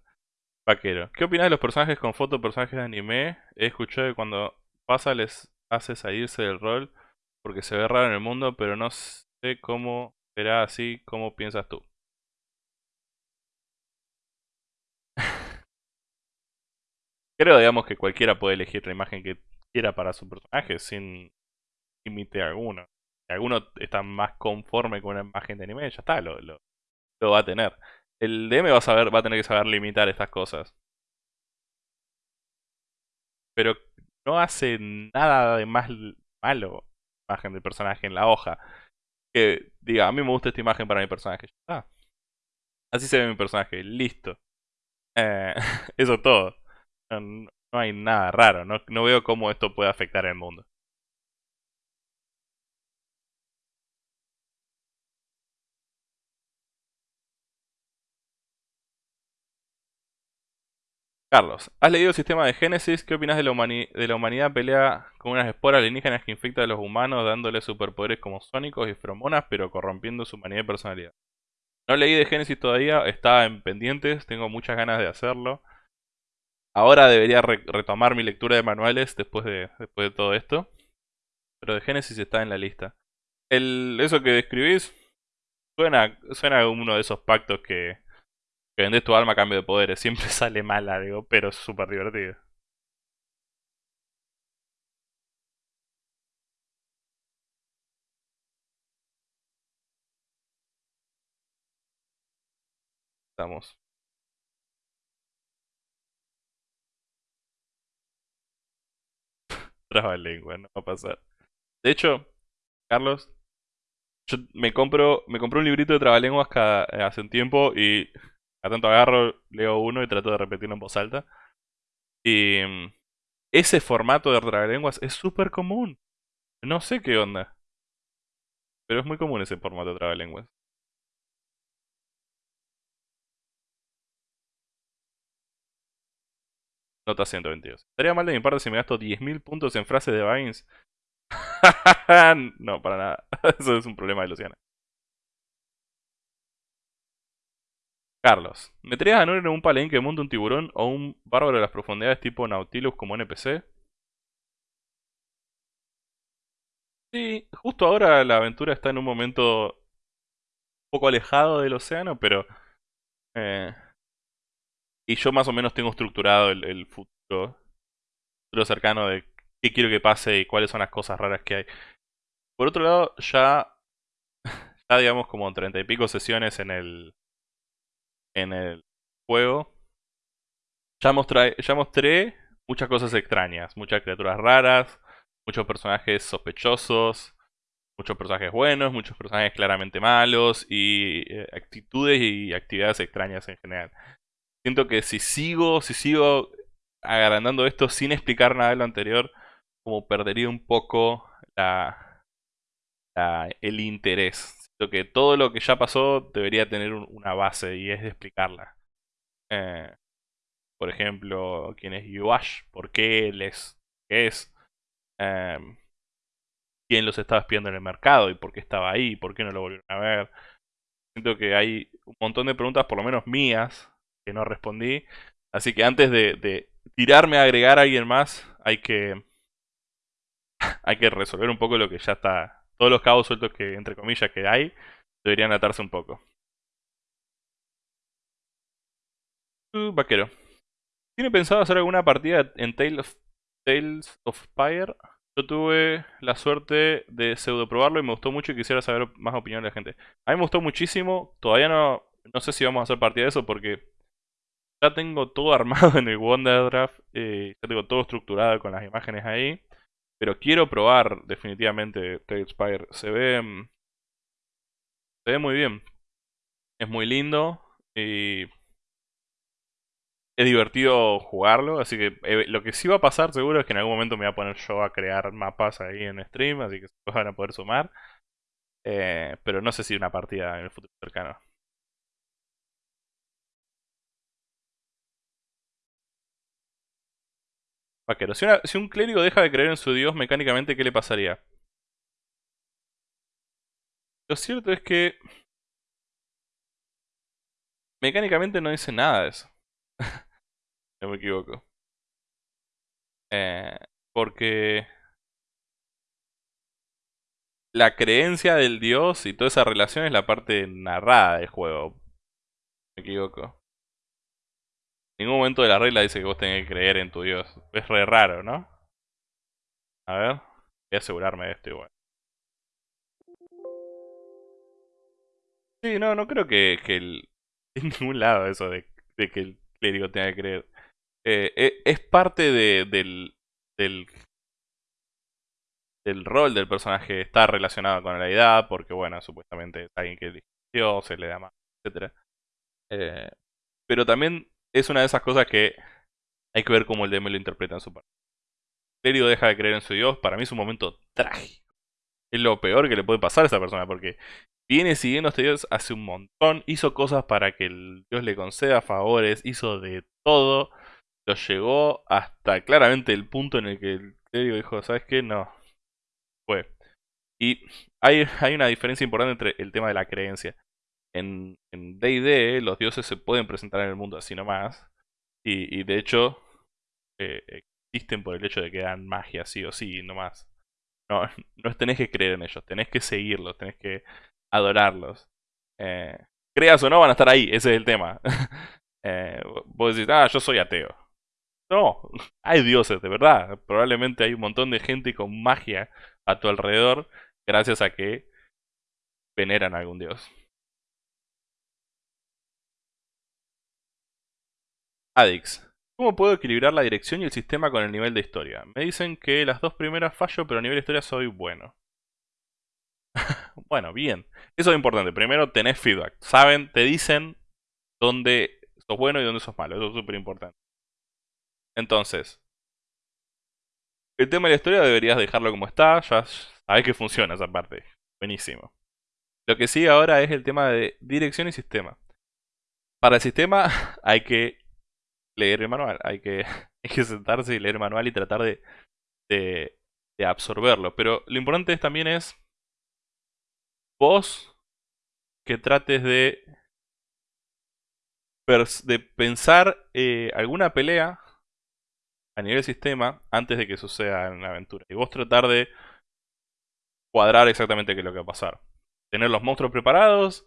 Speaker 1: Vaquero. ¿Qué opinas de los personajes con foto personajes de anime? He escuchado que cuando pasa les hace salirse del rol porque se ve raro en el mundo, pero no sé cómo será así, ¿cómo piensas tú? Creo, digamos, que cualquiera puede elegir la imagen que quiera para su personaje sin límite alguno. Si alguno está más conforme con una imagen de anime, ya está, lo, lo, va a tener. El DM va a, saber, va a tener que saber limitar estas cosas. Pero no hace nada de más malo. imagen del personaje en la hoja. Que diga, a mí me gusta esta imagen para mi personaje. Así se ve mi personaje, listo. Eh, eso todo. No, hay nada raro, no, no veo cómo esto puede afectar el mundo. Carlos, ¿has leído el sistema de Génesis? ¿Qué opinas de la, humanidad pelea con unas esporas alienígenas que infectan a los humanos dándoles superpoderes como sónicos y feromonas, pero corrompiendo su humanidad y personalidad? No leí de Génesis todavía, estaba en pendientes, tengo muchas ganas de hacerlo. Ahora debería retomar mi lectura de manuales después de, después de todo esto. Pero de Génesis está en la lista. El, eso que describís suena, suena a uno de esos pactos que, que vendes tu alma a cambio de poderes. Siempre sale mal algo, pero es súper divertido. Estamos. Traba lengua, no va a pasar. De hecho, Carlos, yo me compro, me compré un librito de trabalenguas cada, hace un tiempo y a tanto agarro, leo uno y trato de repetirlo en voz alta. Y mm, ese formato de trabalenguas es súper común. No sé qué onda. Pero es muy común ese formato de trabalenguas. Nota 122. Estaría mal de mi parte si me gasto 10.000 puntos en frases de Vines. no, para nada. Eso es un problema de Luciana. Carlos, ¿meterías a Nuri en un palenque de mundo un tiburón o un bárbaro de las profundidades tipo Nautilus como NPC? Sí, justo ahora la aventura está en un momento un poco alejado del océano, pero... Eh, y yo más o menos tengo estructurado el, futuro, futuro cercano de qué quiero que pase y cuáles son las cosas raras que hay. Por otro lado, ya, ya digamos como treinta y pico sesiones en el, en el juego, ya mostré, ya mostré muchas cosas extrañas, muchas criaturas raras, muchos personajes sospechosos, muchos personajes buenos, muchos personajes claramente malos y eh, actitudes y actividades extrañas en general. Siento que si sigo, si sigo agrandando esto sin explicar nada de lo anterior, como perdería un poco la, el interés que todo lo que ya pasó debería tener una base y es de explicarla. Eh, por ejemplo, quién es Yuash, por qué él es, em, quién los estaba espiando en el mercado y por qué estaba ahí, por qué no lo volvieron a ver. Siento que hay un montón de preguntas, por lo menos mías, que no respondí. Así que antes de, de tirarme a agregar a alguien más, hay que hay que resolver un poco lo que ya está todos los cabos sueltos que, entre comillas, que hay, deberían atarse un poco. Uh, vaquero. ¿Tiene pensado hacer alguna partida en Tales of, Fire? Yo tuve la suerte de pseudo probarlo y me gustó mucho y quisiera saber más opinión de la gente. A mí me gustó muchísimo. Todavía no, no sé si vamos a hacer partida de eso porque ya tengo todo armado en el Wonder Draft. Eh, ya tengo todo estructurado con las imágenes ahí. Pero quiero probar definitivamente Spire. Se ve... Mm, se ve muy bien. Es muy lindo. Y... Es divertido jugarlo, así que eh, lo que sí va a pasar seguro es que en algún momento me voy a poner yo a crear mapas ahí en stream, así que se van a poder sumar. Eh, pero no sé si una partida en el futuro cercano. Si un clérigo deja de creer en su dios mecánicamente, ¿qué le pasaría? Lo cierto es que... Mecánicamente no dice nada de eso. no me equivoco. Eh, porque... La creencia del dios y toda esa relación es la parte narrada del juego. Me equivoco ningún momento de la regla dice que vos tenés que creer en tu Dios. Es re raro, ¿no? A ver, voy a asegurarme de esto igual. Sí, no, no creo que, que el, en ningún lado eso de, que el clérigo tenga que creer. Eh, eh, es parte de, del, del del rol del personaje está relacionado con la edad, porque bueno, supuestamente es alguien que eligió, se le da más, etc. Eh, pero también es una de esas cosas que hay que ver cómo el DM lo interpreta en su parte. Clérigo deja de creer en su dios, para mí es un momento trágico. Es lo peor que le puede pasar a esa persona, porque viene siguiendo a este dios hace un montón, hizo cosas para que el dios le conceda favores, hizo de todo, lo llegó hasta claramente el punto en el que el clérigo dijo, ¿sabes qué? No, fue. Y hay, hay una diferencia importante entre el tema de la creencia. En D&D los dioses se pueden presentar en el mundo así nomás. Y, y de hecho eh, existen por el hecho de que dan magia sí o sí nomás. No, no tenés que creer en ellos, tenés que seguirlos, tenés que adorarlos. Eh, creas o no, van a estar ahí, ese es el tema. eh, vos decís, ah, yo soy ateo. No, hay dioses, de verdad. Probablemente hay un montón de gente con magia a tu alrededor gracias a que veneran a algún dios. Adix. ¿Cómo puedo equilibrar la dirección y el sistema con el nivel de historia? Me dicen que las dos primeras fallo, pero a nivel de historia soy bueno. bueno, bien. Eso es importante. Primero tenés feedback. Saben, te dicen dónde sos bueno y dónde sos malo. Eso es súper importante. Entonces, el tema de la historia deberías dejarlo como está, ya sabes que funciona esa parte. Buenísimo. Lo que sigue ahora es el tema de dirección y sistema. Para el sistema hay que leer el manual, hay que, que sentarse y leer el manual y tratar de, de, de absorberlo. Pero lo importante también es vos que trates de, de pensar eh, alguna pelea a nivel sistema antes de que suceda en la aventura. Y vos tratar de cuadrar exactamente qué es lo que va a pasar. Tener los monstruos preparados.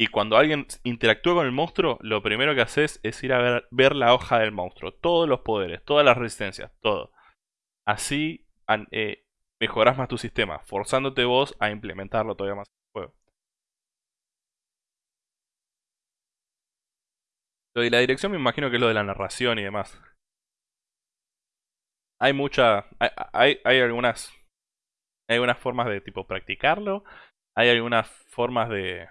Speaker 1: Y cuando alguien interactúa con el monstruo, lo primero que haces es ir a ver, la hoja del monstruo. Todos los poderes, todas las resistencias, todo. Así eh, mejorás más tu sistema, forzándote vos a implementarlo todavía más en el juego. Lo de la dirección me imagino que es lo de la narración y demás hay mucha. Hay, hay, algunas. Hay algunas formas de tipo practicarlo. Hay algunas formas de.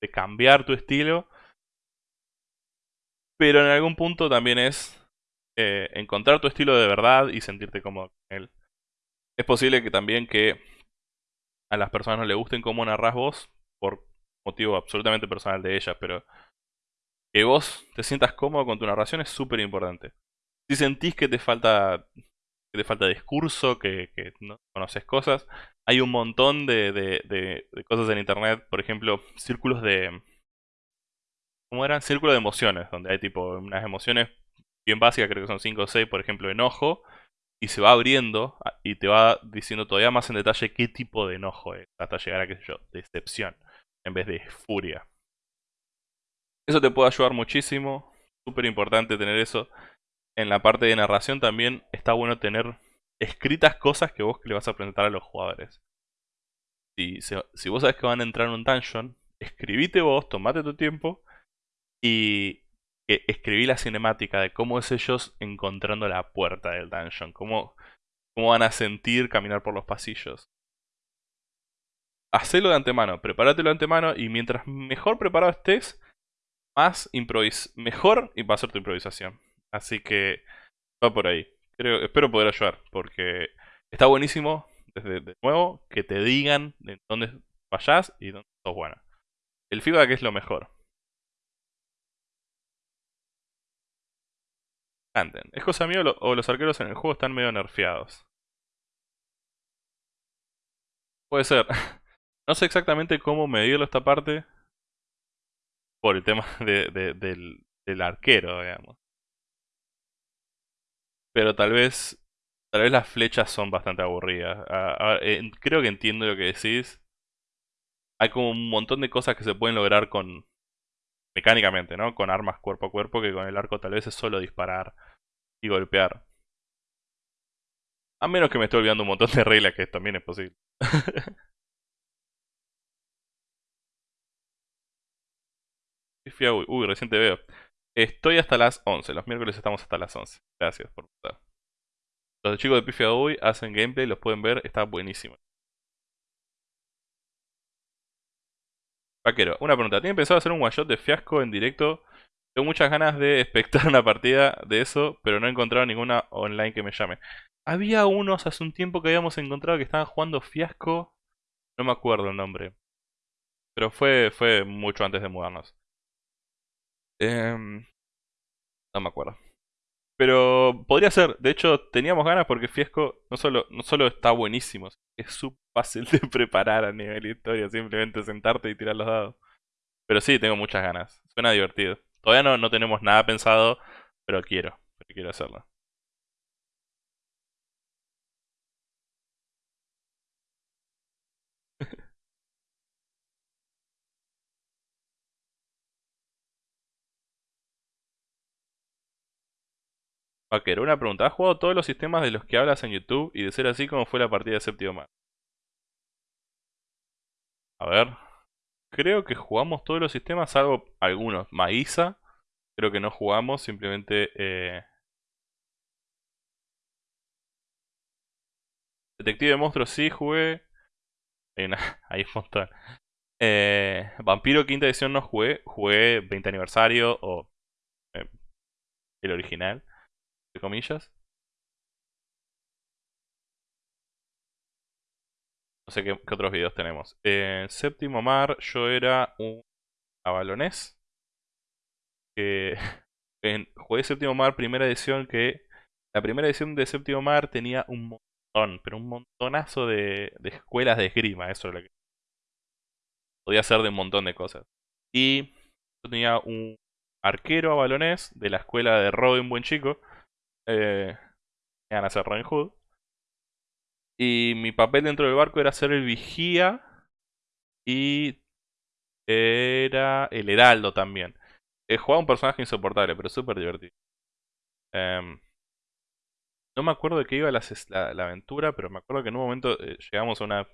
Speaker 1: De cambiar tu estilo. Pero en algún punto también es. Eh, encontrar tu estilo de verdad y sentirte cómodo con él. Es posible que también que a las personas no le gusten cómo narras vos. Por motivo absolutamente personal de ellas. Pero que vos te sientas cómodo con tu narración es súper importante si sentís que te falta que te falta discurso, que, no conoces cosas, hay un montón de, cosas en internet, por ejemplo, círculos de... ¿Cómo eran? Círculos de emociones, donde hay tipo unas emociones bien básicas, creo que son 5 o 6, por ejemplo, enojo, y se va abriendo ah, y te va diciendo todavía más en detalle qué tipo de enojo es, hasta llegar a, qué sé yo, decepción, en vez de furia. Eso te puede ayudar muchísimo, súper importante tener eso en la parte de narración también está bueno tener escritas cosas que vos le vas a presentar a los jugadores. Si, si vos sabes que van a entrar en un dungeon, escribite vos, tomate tu tiempo y escribí la cinemática de cómo es ellos encontrando la puerta del dungeon, cómo, cómo van a sentir caminar por los pasillos. Hacelo de antemano, prepáratelo de antemano y mientras mejor preparado estés, más improvis mejor va a ser tu improvisación. Así que va por ahí. Creo, espero poder ayudar, porque está buenísimo, desde de nuevo, que te digan de dónde vayas y dónde sos buena. El feedback es lo mejor. Canten. ¿Es cosa mía o los arqueros en el juego están medio nerfeados? Puede ser. No sé exactamente cómo medirlo esta parte. Por el tema del, del arquero, digamos. Pero tal vez. Tal vez las flechas son bastante aburridas. creo que entiendo lo que decís. Hay como un montón de cosas que se pueden lograr con. mecánicamente, ¿no? Con armas cuerpo a cuerpo, que con el arco tal vez es solo disparar y golpear. A menos que me esté olvidando un montón de reglas, que también es posible. uy, recién te veo. Estoy hasta las 11. Los miércoles estamos hasta las 11. Gracias por estar. Los chicos de Pifia Uy hacen gameplay, los pueden ver, está buenísimo. Vaquero, una pregunta. ¿Tienen pensado hacer un one shot de fiasco en directo? Tengo muchas ganas de espectar una partida de eso, pero no he encontrado ninguna online que me llame. Había unos hace un tiempo que habíamos encontrado que estaban jugando fiasco. No me acuerdo el nombre. Pero fue, fue mucho antes de mudarnos. Em, no me acuerdo. Pero podría ser. De hecho, teníamos ganas porque Fiasco no solo, no solo está buenísimo, es súper fácil de preparar a nivel historia. Simplemente sentarte y tirar los dados. Pero sí, tengo muchas ganas. Suena divertido. Todavía no, no tenemos nada pensado, pero quiero. Pero quiero hacerlo. Vaquero, una pregunta. ¿Has jugado todos los sistemas de los que hablas en YouTube? Y de ser así, ¿cómo fue la partida de séptimo mar? A ver. Creo que jugamos todos los sistemas, salvo algunos. Maíza, creo que no jugamos, simplemente... Eh... Detective de monstruos sí jugué. Ahí un montón. Eh, Vampiro quinta edición no jugué. Jugué 20 aniversario o eh, el original comillas. No sé qué, otros videos tenemos. En séptimo mar yo era un abalonés. Que en, jugué séptimo mar primera edición que... La primera edición de séptimo mar tenía un montón, pero un montonazo de, de escuelas de esgrima. Eso es lo que... Podía hacer de un montón de cosas. Y yo tenía un arquero abalonés de la escuela de Robin Buen Chico eh, iban a ser Robin Hood. Y mi papel dentro del barco era ser el vigía y era el heraldo también. He jugado un personaje insoportable, pero súper divertido. Em, no me acuerdo de qué iba la, aventura, pero me acuerdo que en un momento eh, llegamos a una,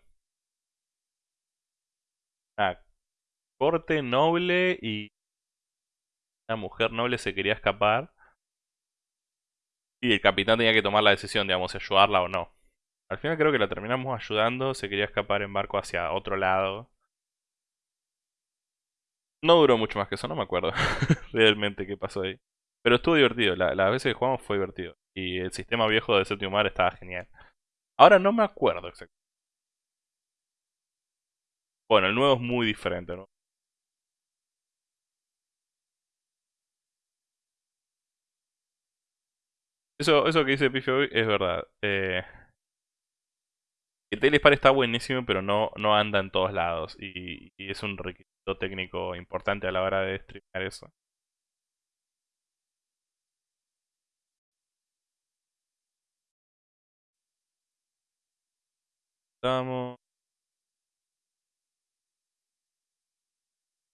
Speaker 1: una corte noble y una mujer noble se quería escapar. Y el capitán tenía que tomar la decisión, digamos, si ayudarla o no. Al final creo que la terminamos ayudando, se quería escapar en barco hacia otro lado. No duró mucho más que eso, no me acuerdo realmente qué pasó ahí. Pero estuvo divertido, la, las veces que jugamos fue divertido. Y el sistema viejo de Séptimo Mar estaba genial. Ahora no me acuerdo exactamente. Bueno, el nuevo es muy diferente, ¿no? Eso, eso que dice Pife hoy es verdad. Eh, el Telespar está buenísimo, pero no, no anda en todos lados. Y, es un requisito técnico importante a la hora de streamear eso. Estamos.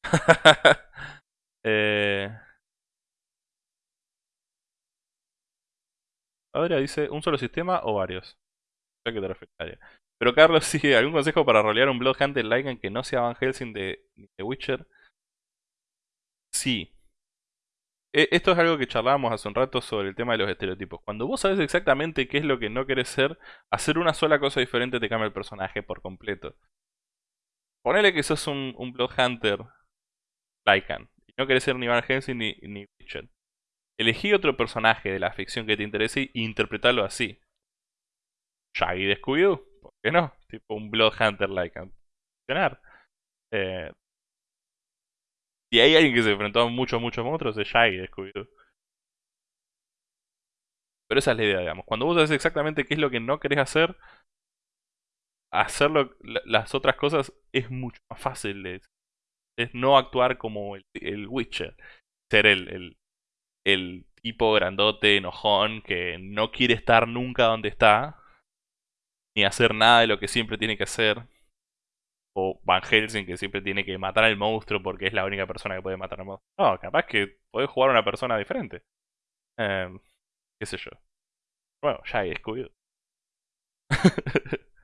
Speaker 1: eh. Ahora dice, ¿un solo sistema o varios? te refieres. Pero Carlos, sí, ¿algún consejo para rolear un Bloodhunter Lycan que no sea Van Helsing de, The Witcher? Sí. E, esto es algo que charlábamos hace un rato sobre el tema de los estereotipos. Cuando vos sabes exactamente qué es lo que no querés ser, hacer una sola cosa diferente te cambia el personaje por completo. Ponele que sos un, un Bloodhunter Lycan. Y no querés ser ni Van Helsing ni, ni Witcher. Elegí otro personaje de la ficción que te interese e interpretarlo así. Shaggy de Scooby-Doo, ¿por qué no? Tipo un Bloodhunter like funcionar. Eh, si hay alguien que se enfrentó a muchos, muchos monstruos, es Shaggy de Scooby-Doo. Pero esa es la idea, digamos. Cuando vos sabes exactamente qué es lo que no querés hacer, hacerlo las otras cosas es mucho más fácil. Es, es no actuar como el, el Witcher. Ser el, el, el tipo grandote, enojón, que no quiere estar nunca donde está, ni hacer nada de lo que siempre tiene que hacer. O Van Helsing, que siempre tiene que matar al monstruo porque es la única persona que puede matar al monstruo. No, capaz que podés jugar a una persona diferente. Em, qué sé yo. Bueno, ya he descubierto.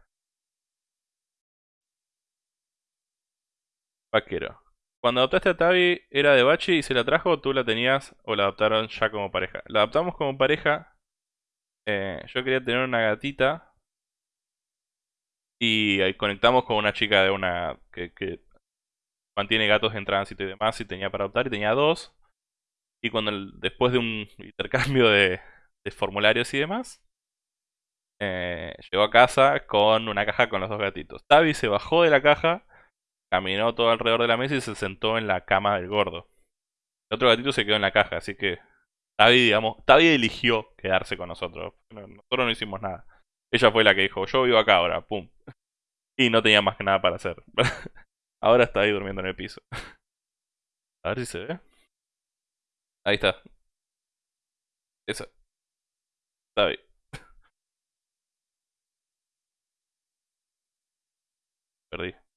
Speaker 1: Vaquero. Cuando adoptaste a Tavi, ¿era de Bachi y se la trajo tú la tenías o la adoptaron ya como pareja? La adoptamos como pareja. Eh, yo quería tener una gatita. Y ahí conectamos con una chica de una que, que mantiene gatos en tránsito y demás. Y tenía para adoptar y tenía dos. Y cuando después de un intercambio de, de formularios y demás, eh, llegó a casa con una caja con los dos gatitos. Tavi se bajó de la caja, caminó todo alrededor de la mesa y se sentó en la cama del gordo. El otro gatito se quedó en la caja, así que Tavi, digamos, Tavi eligió quedarse con nosotros. Nosotros no hicimos nada. Ella fue la que dijo, yo vivo acá ahora, pum. Y no tenía más que nada para hacer. ahora está ahí durmiendo en el piso. A ver si se ve. Ahí está. Esa. Tavi. Perdí.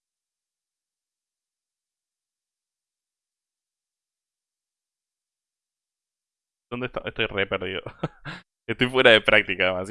Speaker 1: ¿Dónde está? Estoy re perdido. Estoy fuera de práctica, además.